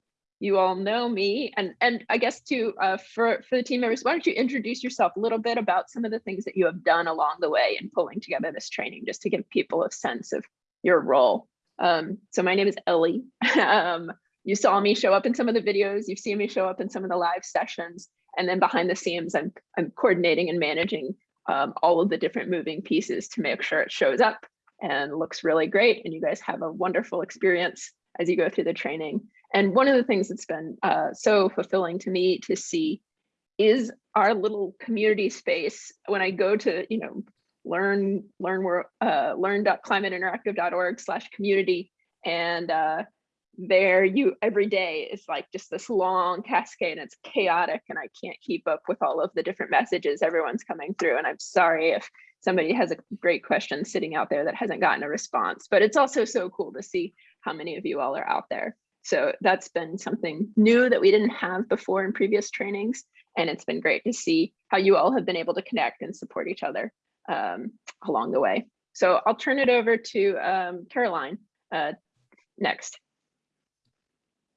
you all know me and and I guess to uh, for for the team members, why don't you introduce yourself a little bit about some of the things that you have done along the way in pulling together this training, just to give people a sense of your role. Um, so my name is Ellie. um, you saw me show up in some of the videos. You've seen me show up in some of the live sessions, and then behind the scenes, I'm I'm coordinating and managing um, all of the different moving pieces to make sure it shows up and looks really great, and you guys have a wonderful experience as you go through the training. And one of the things that's been uh, so fulfilling to me to see is our little community space when I go to, you know, learn, learn, uh, learn.climateinteractive.org slash community. And uh, there you every day is like just this long cascade and it's chaotic and I can't keep up with all of the different messages everyone's coming through. And I'm sorry if somebody has a great question sitting out there that hasn't gotten a response, but it's also so cool to see how many of you all are out there. So that's been something new that we didn't have before in previous trainings. And it's been great to see how you all have been able to connect and support each other um, along the way. So I'll turn it over to um, Caroline uh, next.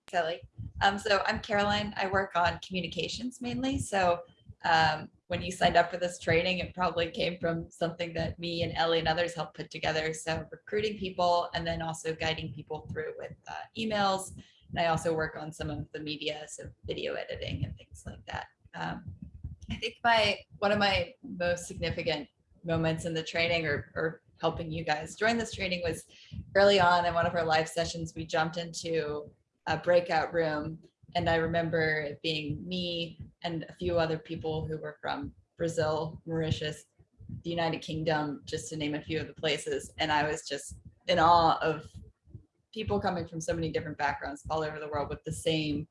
Kelly. Um, so I'm Caroline. I work on communications mainly. So um, when you signed up for this training, it probably came from something that me and Ellie and others helped put together. So recruiting people and then also guiding people through with uh, emails. And I also work on some of the media, so video editing and things like that. Um, I think my one of my most significant moments in the training or, or helping you guys join this training was early on in one of our live sessions, we jumped into a breakout room and I remember it being me and a few other people who were from Brazil, Mauritius, the United Kingdom, just to name a few of the places. And I was just in awe of people coming from so many different backgrounds all over the world with the same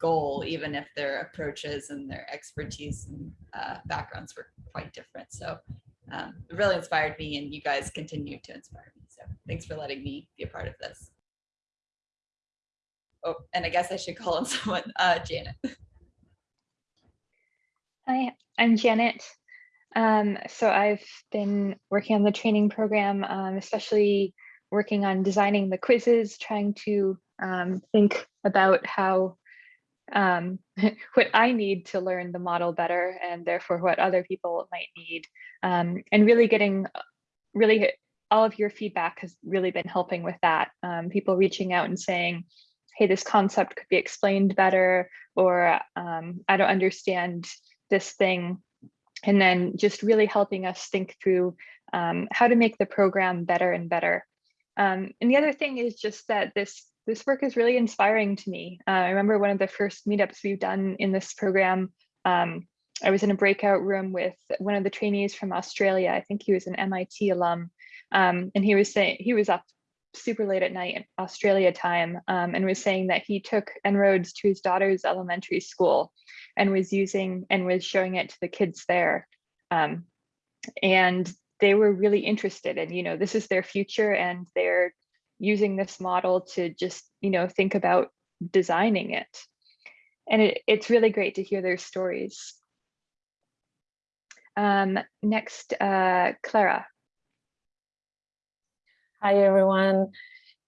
goal, even if their approaches and their expertise and uh, backgrounds were quite different. So um, really inspired me and you guys continue to inspire me. So thanks for letting me be a part of this oh, and I guess I should call on someone, uh, Janet. Hi, I'm Janet. Um, so I've been working on the training program, um, especially working on designing the quizzes, trying to um, think about how um, what I need to learn the model better and therefore what other people might need. Um, and really getting, really all of your feedback has really been helping with that. Um, people reaching out and saying, hey, this concept could be explained better, or um, I don't understand this thing. And then just really helping us think through um, how to make the program better and better. Um, and the other thing is just that this this work is really inspiring to me. Uh, I remember one of the first meetups we've done in this program. Um, I was in a breakout room with one of the trainees from Australia. I think he was an MIT alum, um, and he was saying he was up super late at night in Australia time um, and was saying that he took En-ROADS to his daughter's elementary school and was using and was showing it to the kids there. Um, and they were really interested and, you know, this is their future and they're using this model to just, you know, think about designing it. And it, it's really great to hear their stories. Um, next, uh, Clara. Hi, everyone.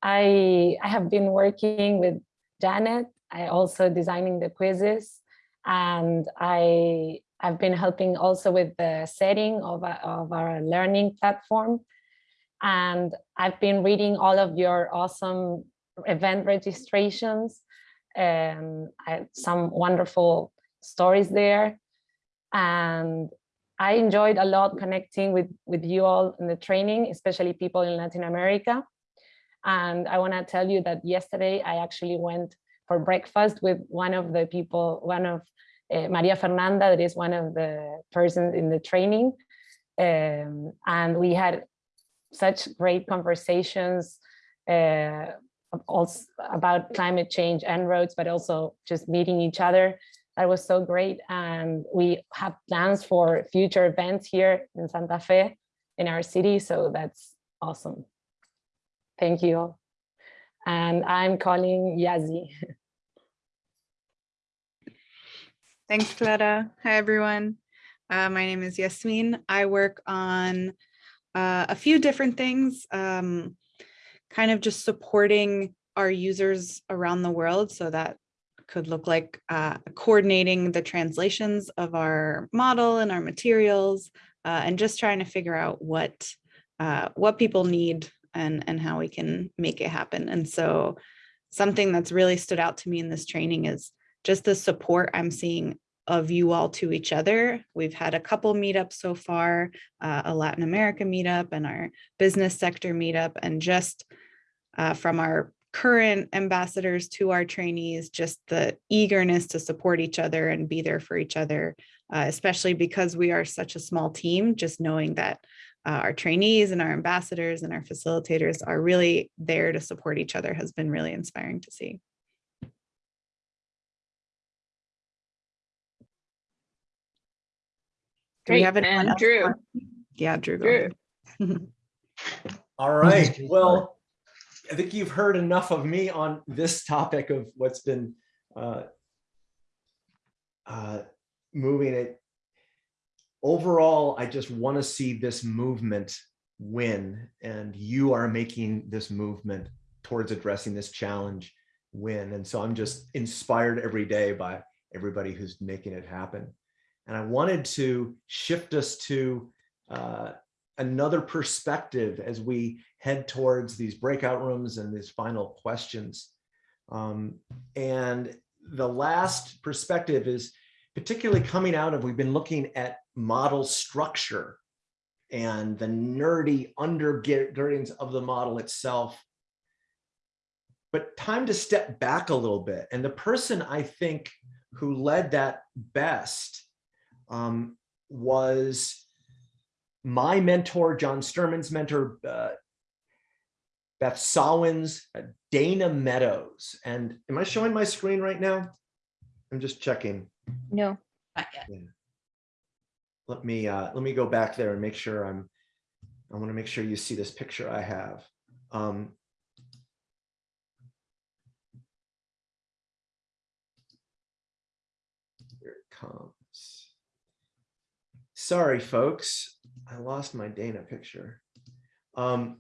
I, I have been working with Janet. I also designing the quizzes and I have been helping also with the setting of, of our learning platform. And I've been reading all of your awesome event registrations and I, some wonderful stories there. And I enjoyed a lot connecting with, with you all in the training, especially people in Latin America. And I want to tell you that yesterday I actually went for breakfast with one of the people, one of uh, Maria Fernanda, that is one of the persons in the training. Um, and we had such great conversations uh, also about climate change and roads, but also just meeting each other. That was so great. And we have plans for future events here in Santa Fe in our city. So that's awesome. Thank you. And I'm calling Yazi. Thanks, Clara. Hi, everyone. Uh, my name is Yasmin. I work on uh, a few different things, um, kind of just supporting our users around the world. So that could look like uh, coordinating the translations of our model and our materials, uh, and just trying to figure out what uh, what people need and and how we can make it happen. And so something that's really stood out to me in this training is just the support I'm seeing of you all to each other. We've had a couple meetups so far, uh, a Latin America meetup and our business sector meetup, and just uh, from our current ambassadors to our trainees, just the eagerness to support each other and be there for each other, uh, especially because we are such a small team, just knowing that uh, our trainees and our ambassadors and our facilitators are really there to support each other has been really inspiring to see. Do we have anyone and else Drew. want- Yeah, Drew. Drew. All right, well, I think you've heard enough of me on this topic of what's been uh, uh, moving it. Overall, I just want to see this movement win, and you are making this movement towards addressing this challenge win. And so I'm just inspired every day by everybody who's making it happen. And I wanted to shift us to uh, another perspective as we head towards these breakout rooms and these final questions. Um, and the last perspective is particularly coming out of, we've been looking at model structure and the nerdy undergirdings of the model itself. But time to step back a little bit. And the person I think who led that best um, was my mentor, John Sterman's mentor, uh, Beth Sawin's, uh, Dana Meadows. And am I showing my screen right now? I'm just checking. No, Not yet. Let me uh, let me go back there and make sure I'm. I want to make sure you see this picture I have. Um, here it comes. Sorry, folks. I lost my Dana picture. Um,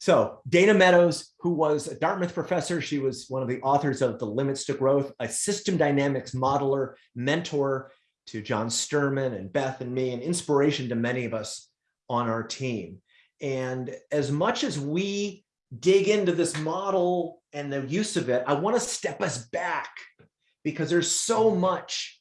so Dana Meadows, who was a Dartmouth professor, she was one of the authors of The Limits to Growth, a system dynamics modeler, mentor to John Sterman and Beth and me, and inspiration to many of us on our team. And as much as we dig into this model and the use of it, I want to step us back because there's so much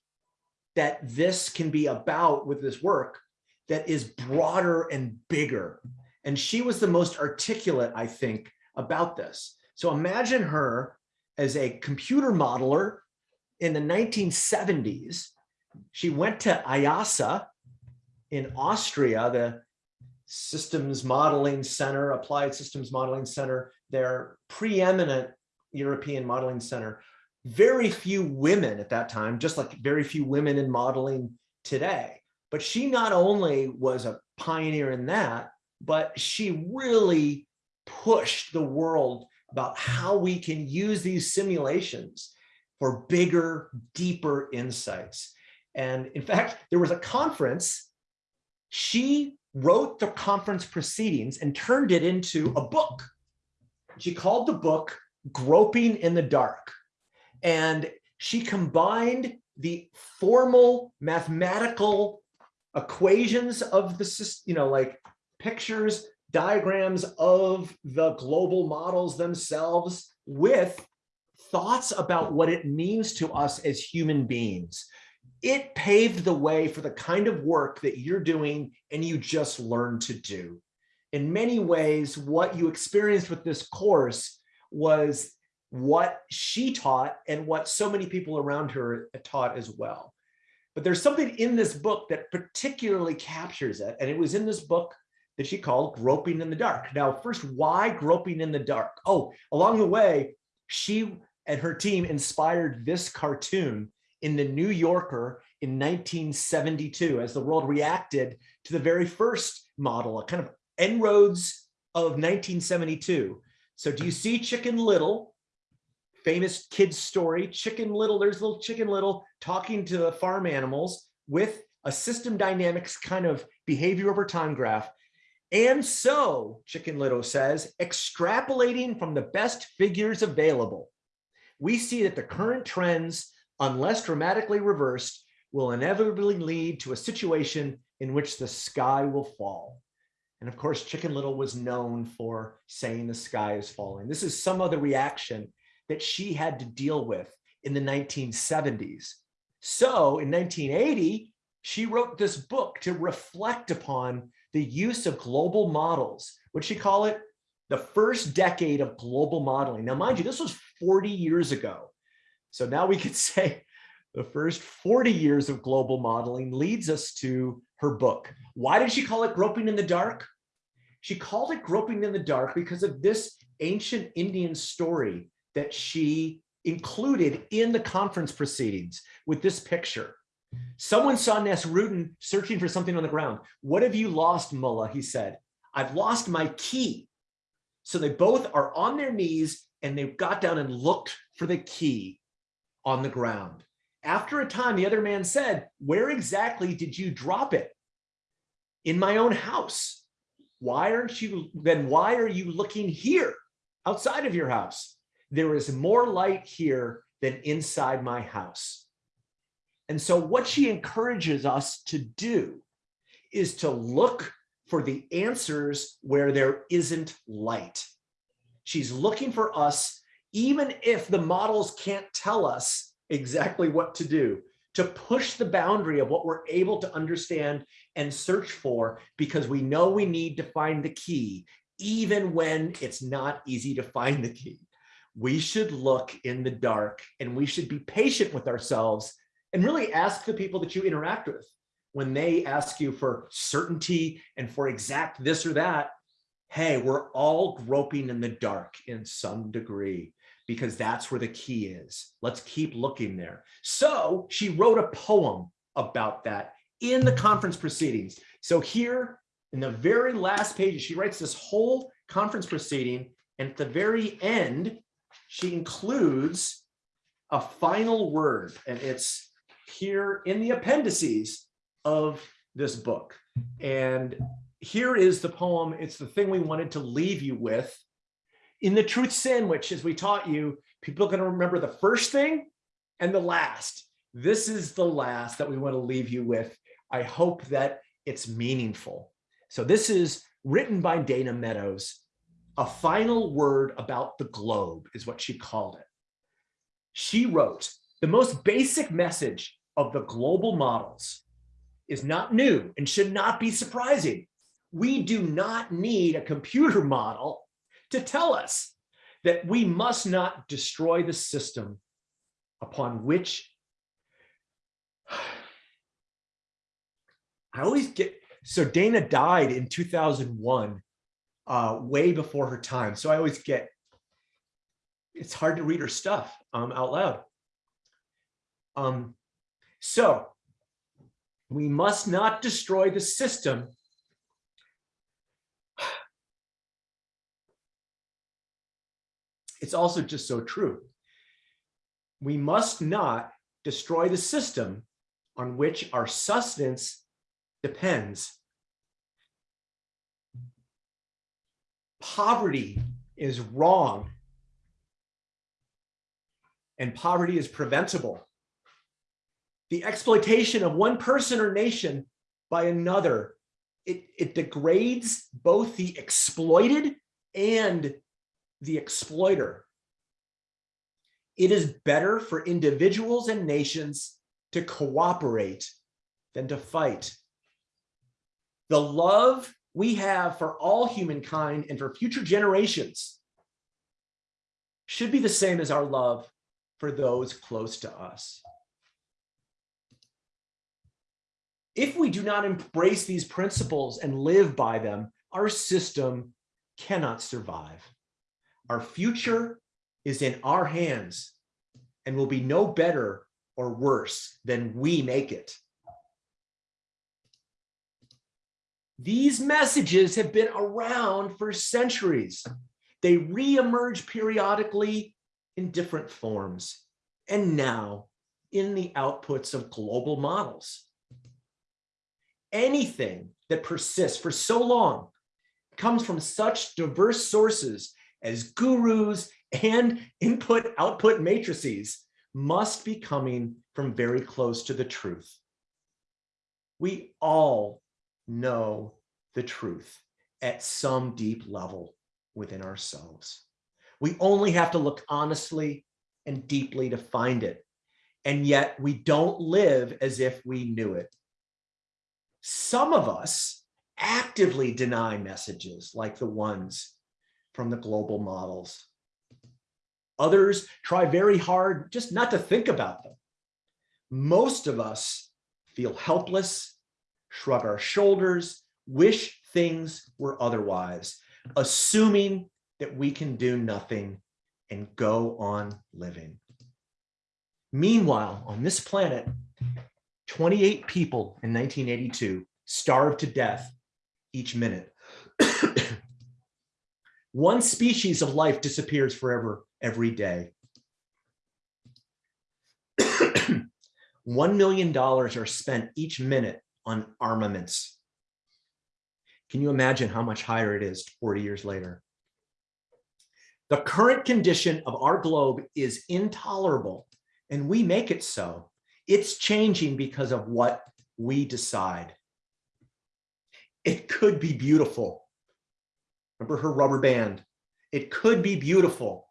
that this can be about with this work that is broader and bigger. And she was the most articulate, I think, about this. So imagine her as a computer modeler in the 1970s. She went to IIASA in Austria, the Systems Modeling Center, Applied Systems Modeling Center, their preeminent European modeling center. Very few women at that time, just like very few women in modeling today. But she not only was a pioneer in that, but she really pushed the world about how we can use these simulations for bigger, deeper insights. And in fact, there was a conference, she wrote the conference proceedings and turned it into a book. She called the book Groping in the Dark. And she combined the formal mathematical equations of the, you know, like pictures, diagrams of the global models themselves with thoughts about what it means to us as human beings. It paved the way for the kind of work that you're doing and you just learned to do. In many ways, what you experienced with this course was what she taught and what so many people around her taught as well. But there's something in this book that particularly captures it. And it was in this book that she called Groping in the Dark. Now, first, why Groping in the Dark? Oh, along the way, she and her team inspired this cartoon in the New Yorker in 1972 as the world reacted to the very first model, a kind of En-ROADS of 1972. So do you see Chicken Little? Famous kids story, Chicken Little, there's little Chicken Little talking to the farm animals with a system dynamics kind of behavior over time graph. And so, Chicken Little says, extrapolating from the best figures available, we see that the current trends, unless dramatically reversed, will inevitably lead to a situation in which the sky will fall. And of course, Chicken Little was known for saying the sky is falling. This is some of the reaction that she had to deal with in the 1970s. So in 1980, she wrote this book to reflect upon the use of global models. What she call it? The first decade of global modeling. Now, mind you, this was 40 years ago. So now we could say the first 40 years of global modeling leads us to her book. Why did she call it Groping in the Dark? She called it Groping in the Dark because of this ancient Indian story that she included in the conference proceedings with this picture. Someone saw Nasruddin searching for something on the ground. What have you lost, Mullah? He said, I've lost my key. So they both are on their knees and they got down and looked for the key on the ground. After a time, the other man said, where exactly did you drop it? In my own house. Why aren't you, then why are you looking here outside of your house? There is more light here than inside my house. And so what she encourages us to do is to look for the answers where there isn't light. She's looking for us, even if the models can't tell us exactly what to do, to push the boundary of what we're able to understand and search for, because we know we need to find the key, even when it's not easy to find the key. We should look in the dark and we should be patient with ourselves and really ask the people that you interact with when they ask you for certainty and for exact this or that, hey, we're all groping in the dark in some degree because that's where the key is. Let's keep looking there. So she wrote a poem about that in the conference proceedings. So here in the very last page, she writes this whole conference proceeding. And at the very end, she includes a final word and it's here in the appendices of this book. And here is the poem. It's the thing we wanted to leave you with. In the truth sandwich, as we taught you, people are going to remember the first thing and the last. This is the last that we want to leave you with. I hope that it's meaningful. So this is written by Dana Meadows. A final word about the globe is what she called it. She wrote, the most basic message of the global models is not new and should not be surprising. We do not need a computer model to tell us that we must not destroy the system upon which I always get, so Dana died in 2001, uh, way before her time. So I always get, it's hard to read her stuff um, out loud. Um, so we must not destroy the system it's also just so true. We must not destroy the system on which our sustenance depends. Poverty is wrong. And poverty is preventable. The exploitation of one person or nation by another it, it degrades both the exploited and the exploiter. It is better for individuals and nations to cooperate than to fight. The love we have for all humankind and for future generations should be the same as our love for those close to us. If we do not embrace these principles and live by them, our system cannot survive. Our future is in our hands and will be no better or worse than we make it. These messages have been around for centuries. They re-emerge periodically in different forms, and now in the outputs of global models. Anything that persists for so long comes from such diverse sources as gurus and input-output matrices must be coming from very close to the truth. We all know the truth at some deep level within ourselves. We only have to look honestly and deeply to find it. And yet we don't live as if we knew it. Some of us actively deny messages like the ones from the global models. Others try very hard just not to think about them. Most of us feel helpless, shrug our shoulders, wish things were otherwise, assuming that we can do nothing and go on living. Meanwhile, on this planet, 28 people in 1982 starved to death each minute. One species of life disappears forever every day. $1 million are spent each minute on armaments. Can you imagine how much higher it is 40 years later? The current condition of our globe is intolerable, and we make it so. It's changing because of what we decide. It could be beautiful. Remember her rubber band? It could be beautiful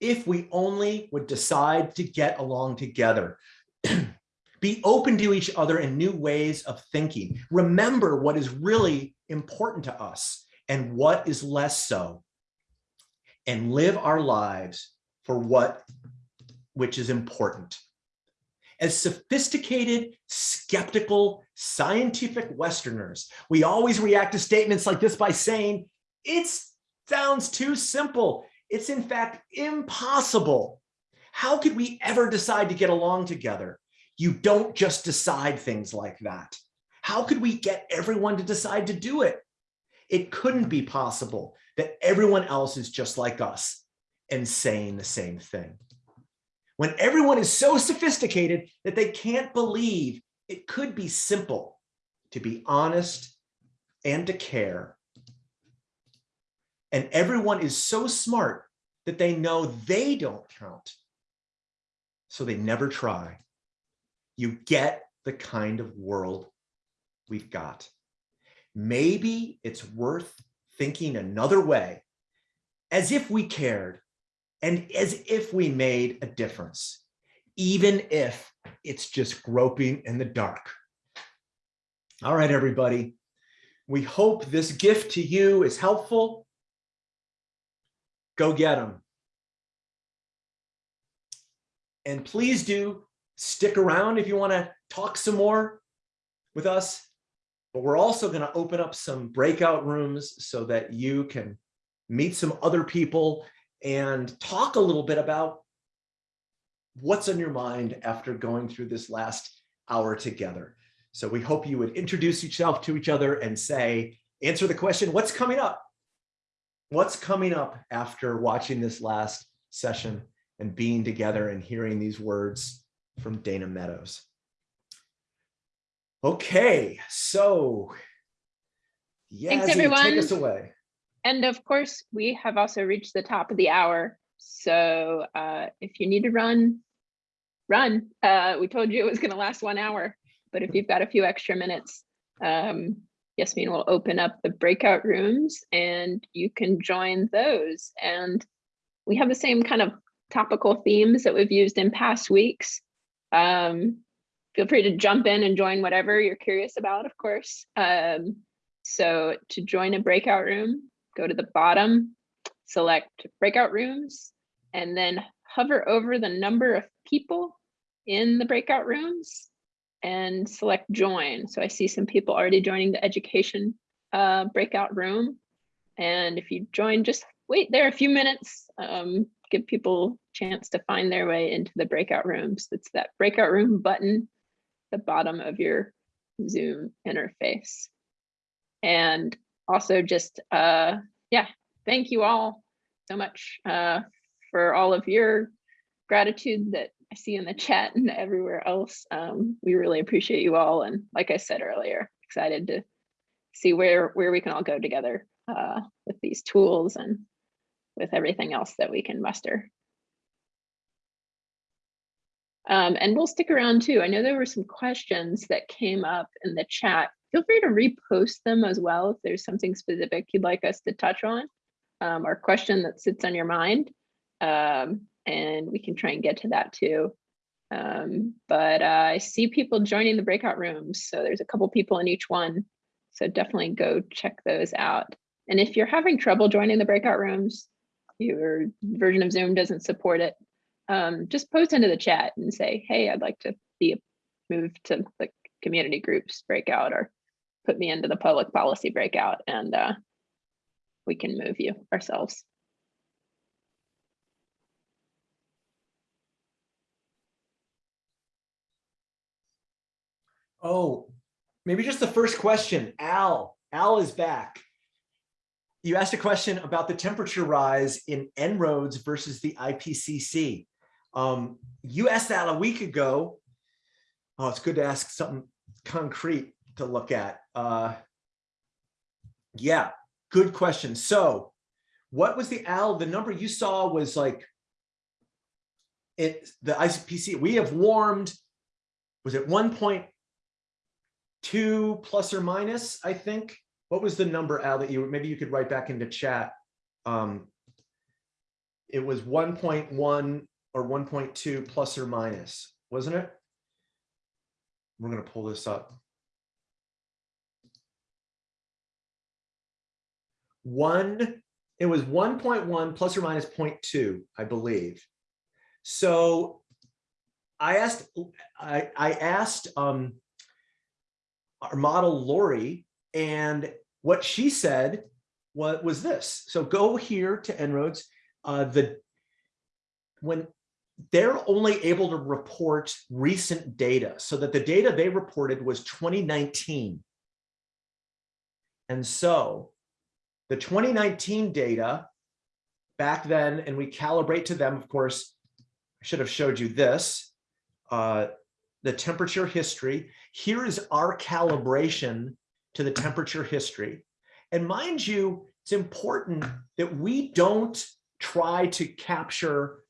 if we only would decide to get along together. Be open to each other in new ways of thinking. Remember what is really important to us and what is less so. And live our lives for what which is important. As sophisticated, skeptical, scientific Westerners, we always react to statements like this by saying, it sounds too simple. It's in fact impossible. How could we ever decide to get along together? You don't just decide things like that. How could we get everyone to decide to do it? It couldn't be possible that everyone else is just like us and saying the same thing. When everyone is so sophisticated that they can't believe it could be simple to be honest and to care. And everyone is so smart that they know they don't count. So they never try you get the kind of world we've got. Maybe it's worth thinking another way, as if we cared and as if we made a difference, even if it's just groping in the dark. All right, everybody. We hope this gift to you is helpful. Go get them. And please do stick around if you want to talk some more with us. But we're also going to open up some breakout rooms so that you can meet some other people and talk a little bit about what's on your mind after going through this last hour together. So we hope you would introduce yourself to each other and say, answer the question, what's coming up? What's coming up after watching this last session and being together and hearing these words from Dana Meadows. Okay, so Thanks, everyone. take us away. And of course, we have also reached the top of the hour. So uh, if you need to run, run. Uh, we told you it was going to last one hour, but if you've got a few extra minutes, um, Yasmin will open up the breakout rooms and you can join those. And we have the same kind of topical themes that we've used in past weeks. Um, feel free to jump in and join whatever you're curious about, of course. Um, so to join a breakout room, go to the bottom, select breakout rooms, and then hover over the number of people in the breakout rooms and select join. So I see some people already joining the education uh, breakout room. And if you join, just wait there a few minutes, um, give people chance to find their way into the breakout rooms. It's that breakout room button, at the bottom of your Zoom interface. And also just, uh, yeah, thank you all so much uh, for all of your gratitude that I see in the chat and everywhere else. Um, we really appreciate you all. And like I said earlier, excited to see where, where we can all go together uh, with these tools and with everything else that we can muster. Um, and we'll stick around too. I know there were some questions that came up in the chat. Feel free to repost them as well if there's something specific you'd like us to touch on um, or question that sits on your mind. Um, and we can try and get to that too. Um, but uh, I see people joining the breakout rooms. So there's a couple people in each one. So definitely go check those out. And if you're having trouble joining the breakout rooms, your version of Zoom doesn't support it, um, just post into the chat and say, hey, I'd like to be moved to the community groups breakout or put me into the public policy breakout and uh, we can move you ourselves. Oh, maybe just the first question. Al, Al is back. You asked a question about the temperature rise in En-ROADS versus the IPCC. Um, you asked that a week ago. Oh, it's good to ask something concrete to look at. Uh, yeah, good question. So what was the Al, the number you saw was like it, the IPCC, we have warmed, was it 1.2 plus or minus, I think? What was the number, Al, that you, maybe you could write back into chat? Um, it was 1.1 or 1.2 plus or minus, wasn't it? We're gonna pull this up. One, it was 1.1 plus or minus 0.2, I believe. So I asked, I, I asked um, our model Lori, and what she said was, was this. So go here to En-ROADS. Uh, the when they're only able to report recent data, so that the data they reported was 2019. And so the 2019 data back then, and we calibrate to them, of course, I should have showed you this, uh, the temperature history. Here is our calibration to the temperature history. And mind you, it's important that we don't try to capture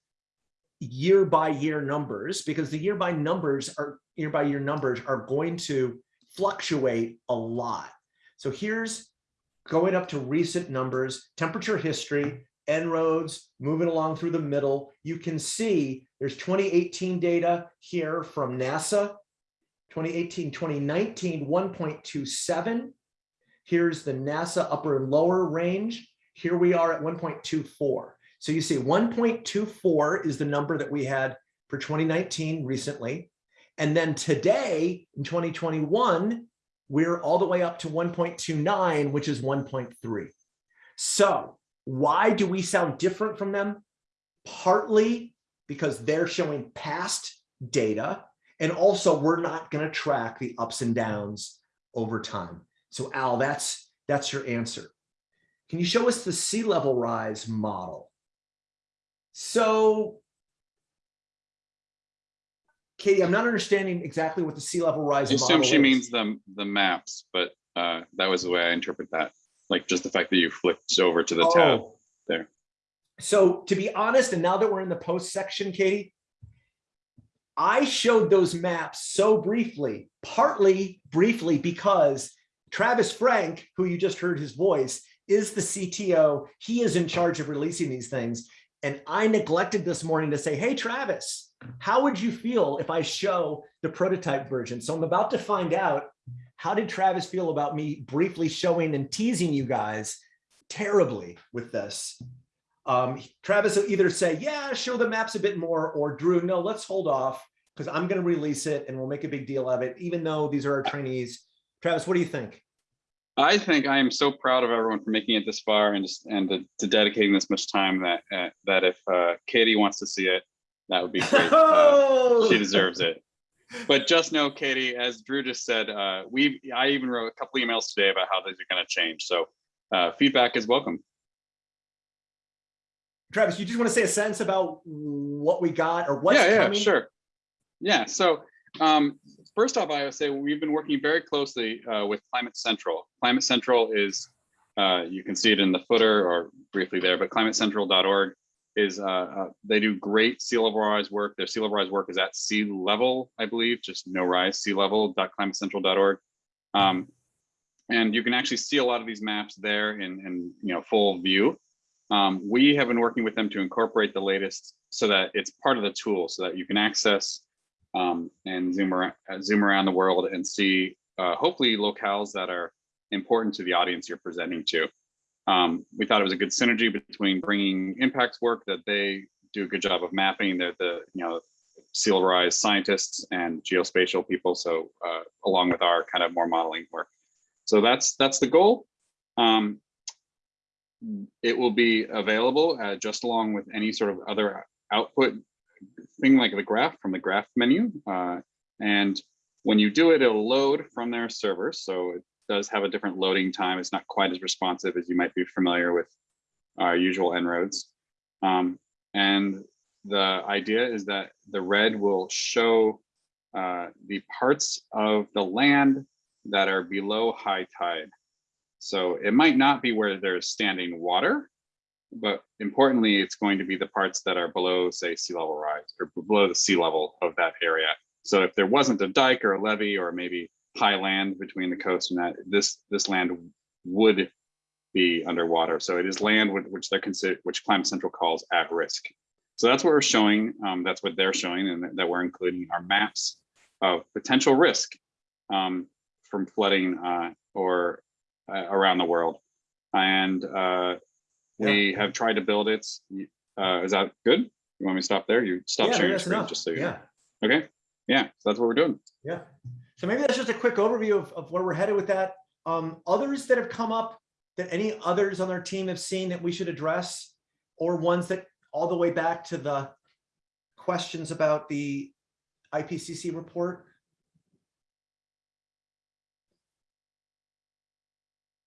year by year numbers because the year by numbers are year by year numbers are going to fluctuate a lot. So here's going up to recent numbers, temperature history, En-ROADS, moving along through the middle. You can see there's 2018 data here from NASA, 2018, 2019, 1.27. Here's the NASA upper and lower range. Here we are at 1.24. So you see 1.24 is the number that we had for 2019 recently. And then today in 2021, we're all the way up to 1.29, which is 1.3. So why do we sound different from them? Partly because they're showing past data. And also we're not going to track the ups and downs over time. So Al, that's, that's your answer. Can you show us the sea level rise model? So Katie, I'm not understanding exactly what the sea level rise I assume she is. means the, the maps, but uh, that was the way I interpret that. Like just the fact that you flipped over to the tab. Oh. there. So to be honest, and now that we're in the post section, Katie, I showed those maps so briefly, partly briefly because Travis Franck, who you just heard his voice, is the CTO. He is in charge of releasing these things. And I neglected this morning to say, hey, Travis, how would you feel if I show the prototype version? So I'm about to find out, how did Travis feel about me briefly showing and teasing you guys terribly with this? Um, Travis will either say, yeah, show the maps a bit more, or Drew, no, let's hold off because I'm going to release it and we'll make a big deal of it, even though these are our trainees. Travis, what do you think? I think I am so proud of everyone for making it this far and just and to, to dedicating this much time that uh, that if uh, Katie wants to see it, that would be great. Uh, Oh! she deserves it. But just know, Katie, as Drew just said, uh, we I even wrote a couple emails today about how these are going to change. So uh, feedback is welcome. Travis, you just want to say a sense about what we got or what's yeah, yeah, coming? sure. Yeah. So um, first off, I would say we've been working very closely uh, with Climate Central. Climate Central is, uh, you can see it in the footer or briefly there, but climatecentral.org is, uh, uh, they do great sea level rise work. Their sea level rise work is at sea level, I believe, just no rise, sea level.climatecentral.org. Um, and you can actually see a lot of these maps there in, in you know, full view. Um, we have been working with them to incorporate the latest so that it's part of the tool so that you can access um, and zoom around, uh, zoom around the world and see uh, hopefully locales that are important to the audience you're presenting to. Um, we thought it was a good synergy between bringing impacts work that they do a good job of mapping. They're the you know sea level rise scientists and geospatial people. So uh, along with our kind of more modeling work. So that's that's the goal. Um, it will be available uh, just along with any sort of other output thing like the graph from the graph menu. Uh, and when you do it, it'll load from their server. So it does have a different loading time. It's not quite as responsive as you might be familiar with our usual En-ROADS. Um, and the idea is that the red will show uh, the parts of the land that are below high tide. So it might not be where there's standing water, but importantly, it's going to be the parts that are below, say, sea level rise or below the sea level of that area. So if there wasn't a dike or a levee or maybe high land between the coast and that, this this land would be underwater. So it is land which they're considered, which Climate Central calls at risk. So that's what we're showing. Um, that's what they're showing, and that we're including our maps of potential risk um, from flooding uh, or uh, around the world. And uh, we have tried to build it. Uh, is that good? You want me to stop there? You stop sharing your screen enough. just so you Yeah, know. Okay. Yeah, so that's what we're doing. yeah. So maybe that's just a quick overview of, of where we're headed with that. Um, others that have come up that any others on our team have seen that we should address or ones that all the way back to the questions about the IPCC report?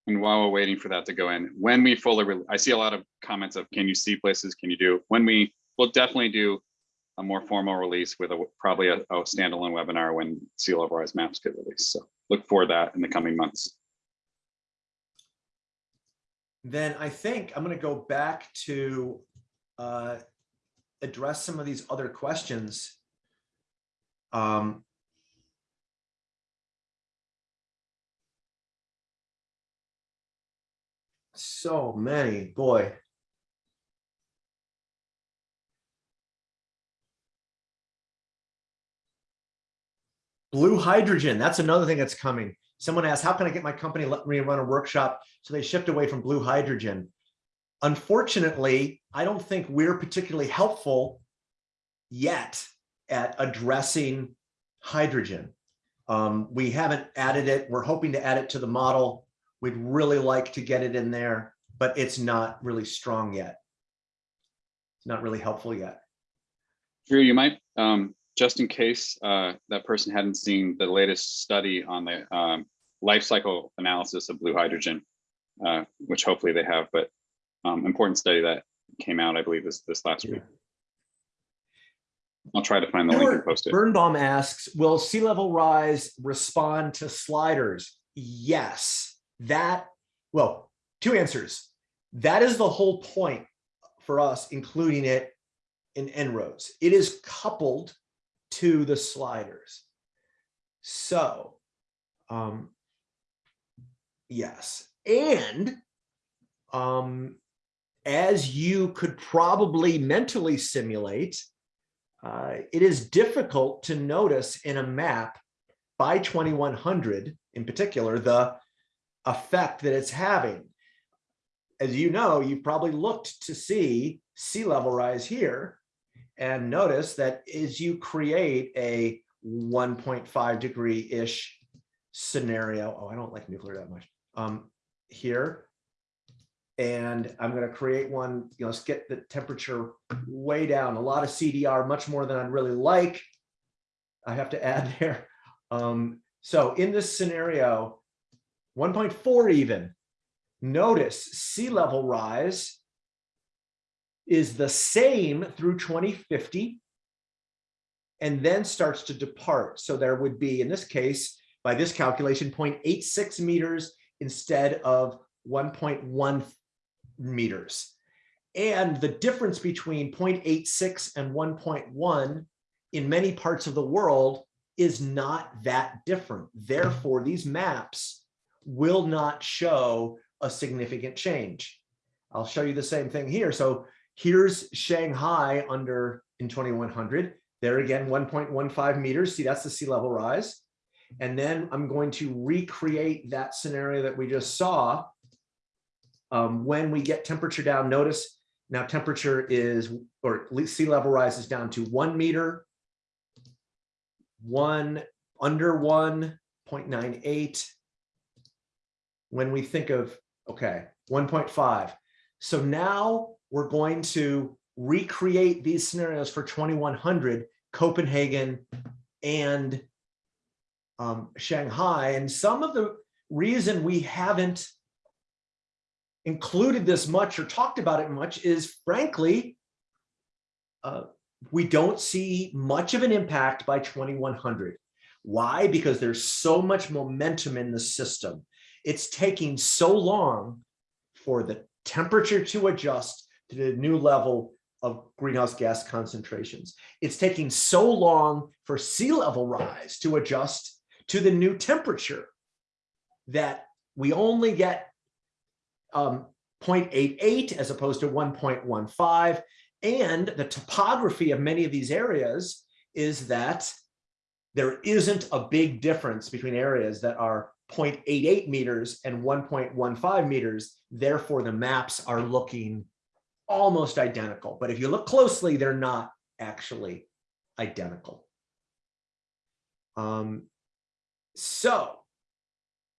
And while we're waiting for that to go in, when we fully, I see a lot of comments of, can you see places? Can you do? When we, we'll definitely do a more formal release with a, probably a, a standalone webinar when sea level rise maps get released. So look for that in the coming months. Then I think I'm going to go back to uh, address some of these other questions. Um, so many, boy. Blue hydrogen, that's another thing that's coming. Someone asked, how can I get my company let me run a workshop? So they shift away from blue hydrogen. Unfortunately, I don't think we're particularly helpful yet at addressing hydrogen. Um, we haven't added it. We're hoping to add it to the model. We'd really like to get it in there, but it's not really strong yet. It's not really helpful yet. Drew, you might, um, just in case uh, that person hadn't seen the latest study on the um, life cycle analysis of blue hydrogen, uh, which hopefully they have, but um, important study that came out, I believe, this this last week. I'll try to find the link and post it. Birnbaum asks, will sea level rise respond to sliders? Yes, that, well, two answers. That is the whole point for us, including it in En-ROADS. It is coupled to the sliders. So um, Yes, and um, as you could probably mentally simulate, uh, it is difficult to notice in a map by 2100 in particular, the effect that it's having. As you know, you've probably looked to see sea level rise here and notice that as you create a 1.5 degree-ish scenario, oh, I don't like nuclear that much, um, here. And I'm gonna create one, you know, let's get the temperature way down, a lot of CDR, much more than I'd really like. I have to add there. Um, so in this scenario, 1.4 even, notice sea level rise is the same through 2050 and then starts to depart. So there would be, in this case, by this calculation, 0.86 meters instead of 1.1 meters. And the difference between 0.86 and 1.1 in many parts of the world is not that different. Therefore, these maps will not show a significant change. I'll show you the same thing here. So here's Shanghai under in 2100. There again, 1.15 meters. See, that's the sea level rise. And then I'm going to recreate that scenario that we just saw. Um, when we get temperature down, notice now temperature is, or sea level rise is down to one meter, one, under 1.98. When we think of, okay, 1.5. So now we're going to recreate these scenarios for 2100, Copenhagen and um, Shanghai. And some of the reason we haven't included this much or talked about it much is frankly, uh, we don't see much of an impact by 2100. Why? Because there's so much momentum in the system. It's taking so long for the temperature to adjust to the new level of greenhouse gas concentrations. It's taking so long for sea level rise to adjust to the new temperature that we only get um, 0.88 as opposed to 1.15. And the topography of many of these areas is that there isn't a big difference between areas that are 0.88 meters and 1.15 meters. Therefore, the maps are looking almost identical. But if you look closely, they're not actually identical. Um, so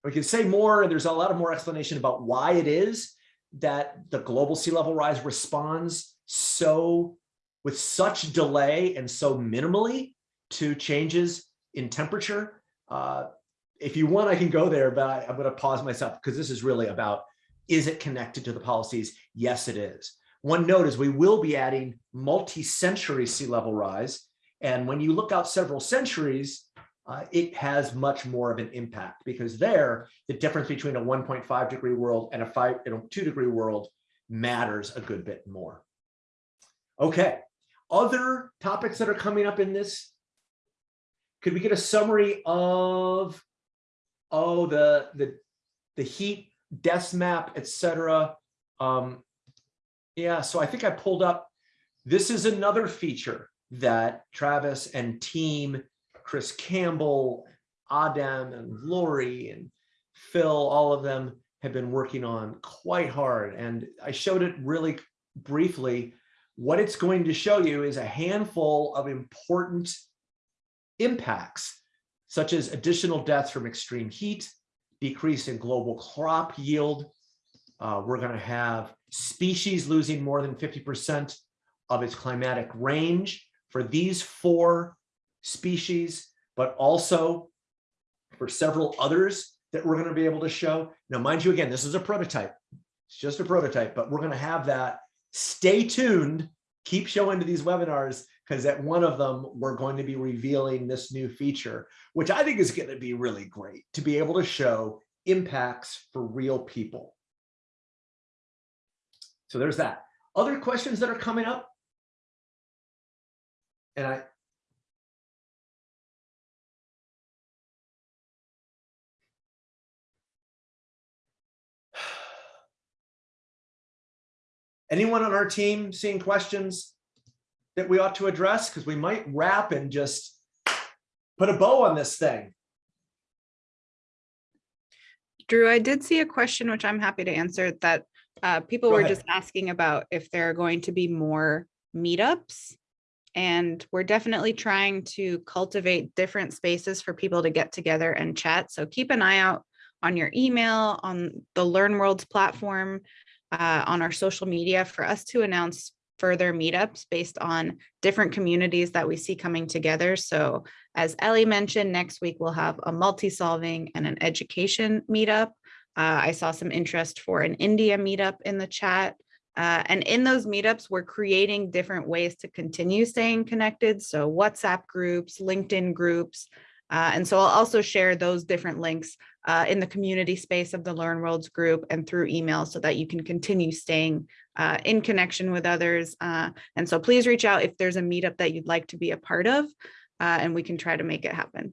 we can say more, and there's a lot of more explanation about why it is that the global sea level rise responds so with such delay and so minimally to changes in temperature. Uh, if you want, I can go there, but I, I'm going to pause myself because this is really about, is it connected to the policies? Yes, it is. One note is we will be adding multi-century sea level rise. And when you look out several centuries, uh, it has much more of an impact because there, the difference between a 1.5 degree world and a five, you know, two degree world matters a good bit more. Okay, other topics that are coming up in this. Could we get a summary of, oh, the, the, the heat death map, etc. Um, yeah, so I think I pulled up, this is another feature that Travis and team Chris Campbell, Adam and Lori and Phil, all of them have been working on quite hard. And I showed it really briefly. What it's going to show you is a handful of important impacts, such as additional deaths from extreme heat, decrease in global crop yield. Uh, we're going to have species losing more than 50% of its climatic range for these four species, but also for several others that we're going to be able to show. Now, mind you, again, this is a prototype. It's just a prototype, but we're going to have that. Stay tuned. Keep showing to these webinars because at one of them, we're going to be revealing this new feature, which I think is going to be really great to be able to show impacts for real people. So there's that. Other questions that are coming up? And I, Anyone on our team seeing questions? That we ought to address? Because we might wrap and just put a bow on this thing. Drew, I did see a question which I'm happy to answer that uh, people Go were ahead. just asking about if there are going to be more meetups. And we're definitely trying to cultivate different spaces for people to get together and chat. So keep an eye out on your email, on the Learn Worlds platform, uh, on our social media for us to announce further meetups based on different communities that we see coming together. So as Ellie mentioned, next week we'll have a multi-solving and an education meetup. Uh, I saw some interest for an India meetup in the chat. Uh, and in those meetups, we're creating different ways to continue staying connected. So WhatsApp groups, LinkedIn groups. Uh, and so I'll also share those different links uh, in the community space of the Learn Worlds group and through email so that you can continue staying uh, in connection with others. Uh, and so please reach out if there's a meetup that you'd like to be a part of, uh, and we can try to make it happen.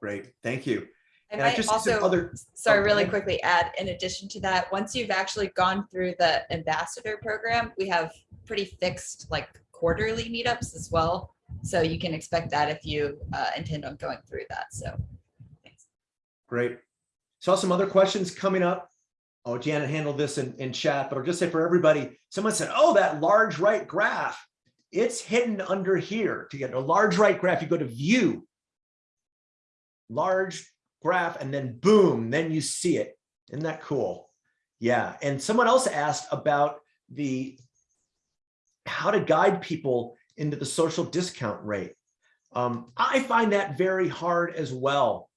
Great, thank you. I And I just also, other, sorry, oh, really ahead. quickly add, in addition to that, once you've actually gone through the ambassador program, we have pretty fixed like quarterly meetups as well. So you can expect that if you uh, intend on going through that. So. thanks. great. Saw some other questions coming up. Oh, Janet handled this in, in chat, but I'll just say for everybody, someone said, oh, that large right graph, it's hidden under here. To get a large right graph, you go to view, large graph, and then boom, then you see it. Isn't that cool? Yeah, and someone else asked about the how to guide people into the social discount rate. Um, I find that very hard as well.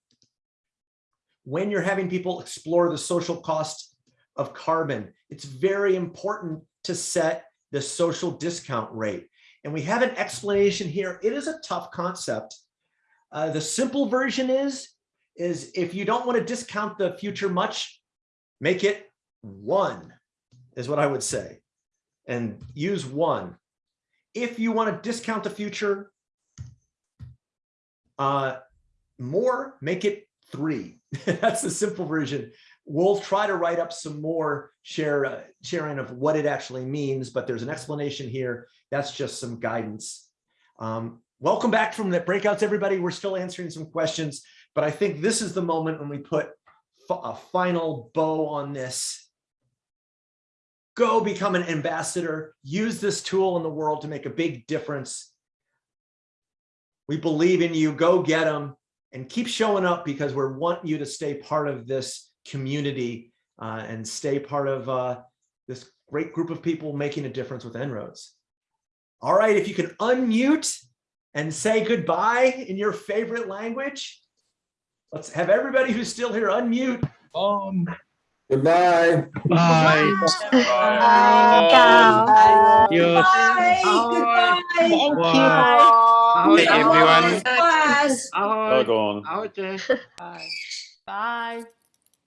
When you're having people explore the social cost of carbon, it's very important to set the social discount rate. And we have an explanation here. It is a tough concept. Uh, the simple version is, is if you don't want to discount the future much, make it one, is what I would say. And use one. If you want to discount the future, uh, more, make it three. That's the simple version. We'll try to write up some more share, uh, sharing of what it actually means, but there's an explanation here. That's just some guidance. Um, welcome back from the breakouts, everybody. We're still answering some questions, but I think this is the moment when we put a final bow on this. Go become an ambassador, use this tool in the world to make a big difference. We believe in you, go get them and keep showing up because we want you to stay part of this community uh, and stay part of uh, this great group of people making a difference with En-ROADS. All right, if you can unmute and say goodbye in your favorite language. Let's have everybody who's still here unmute. Um, Goodbye. bye. Bye. Yes. Goodbye. Wow. Hey, everyone. Class. Ahoy. Doggone. Ahoy. Bye.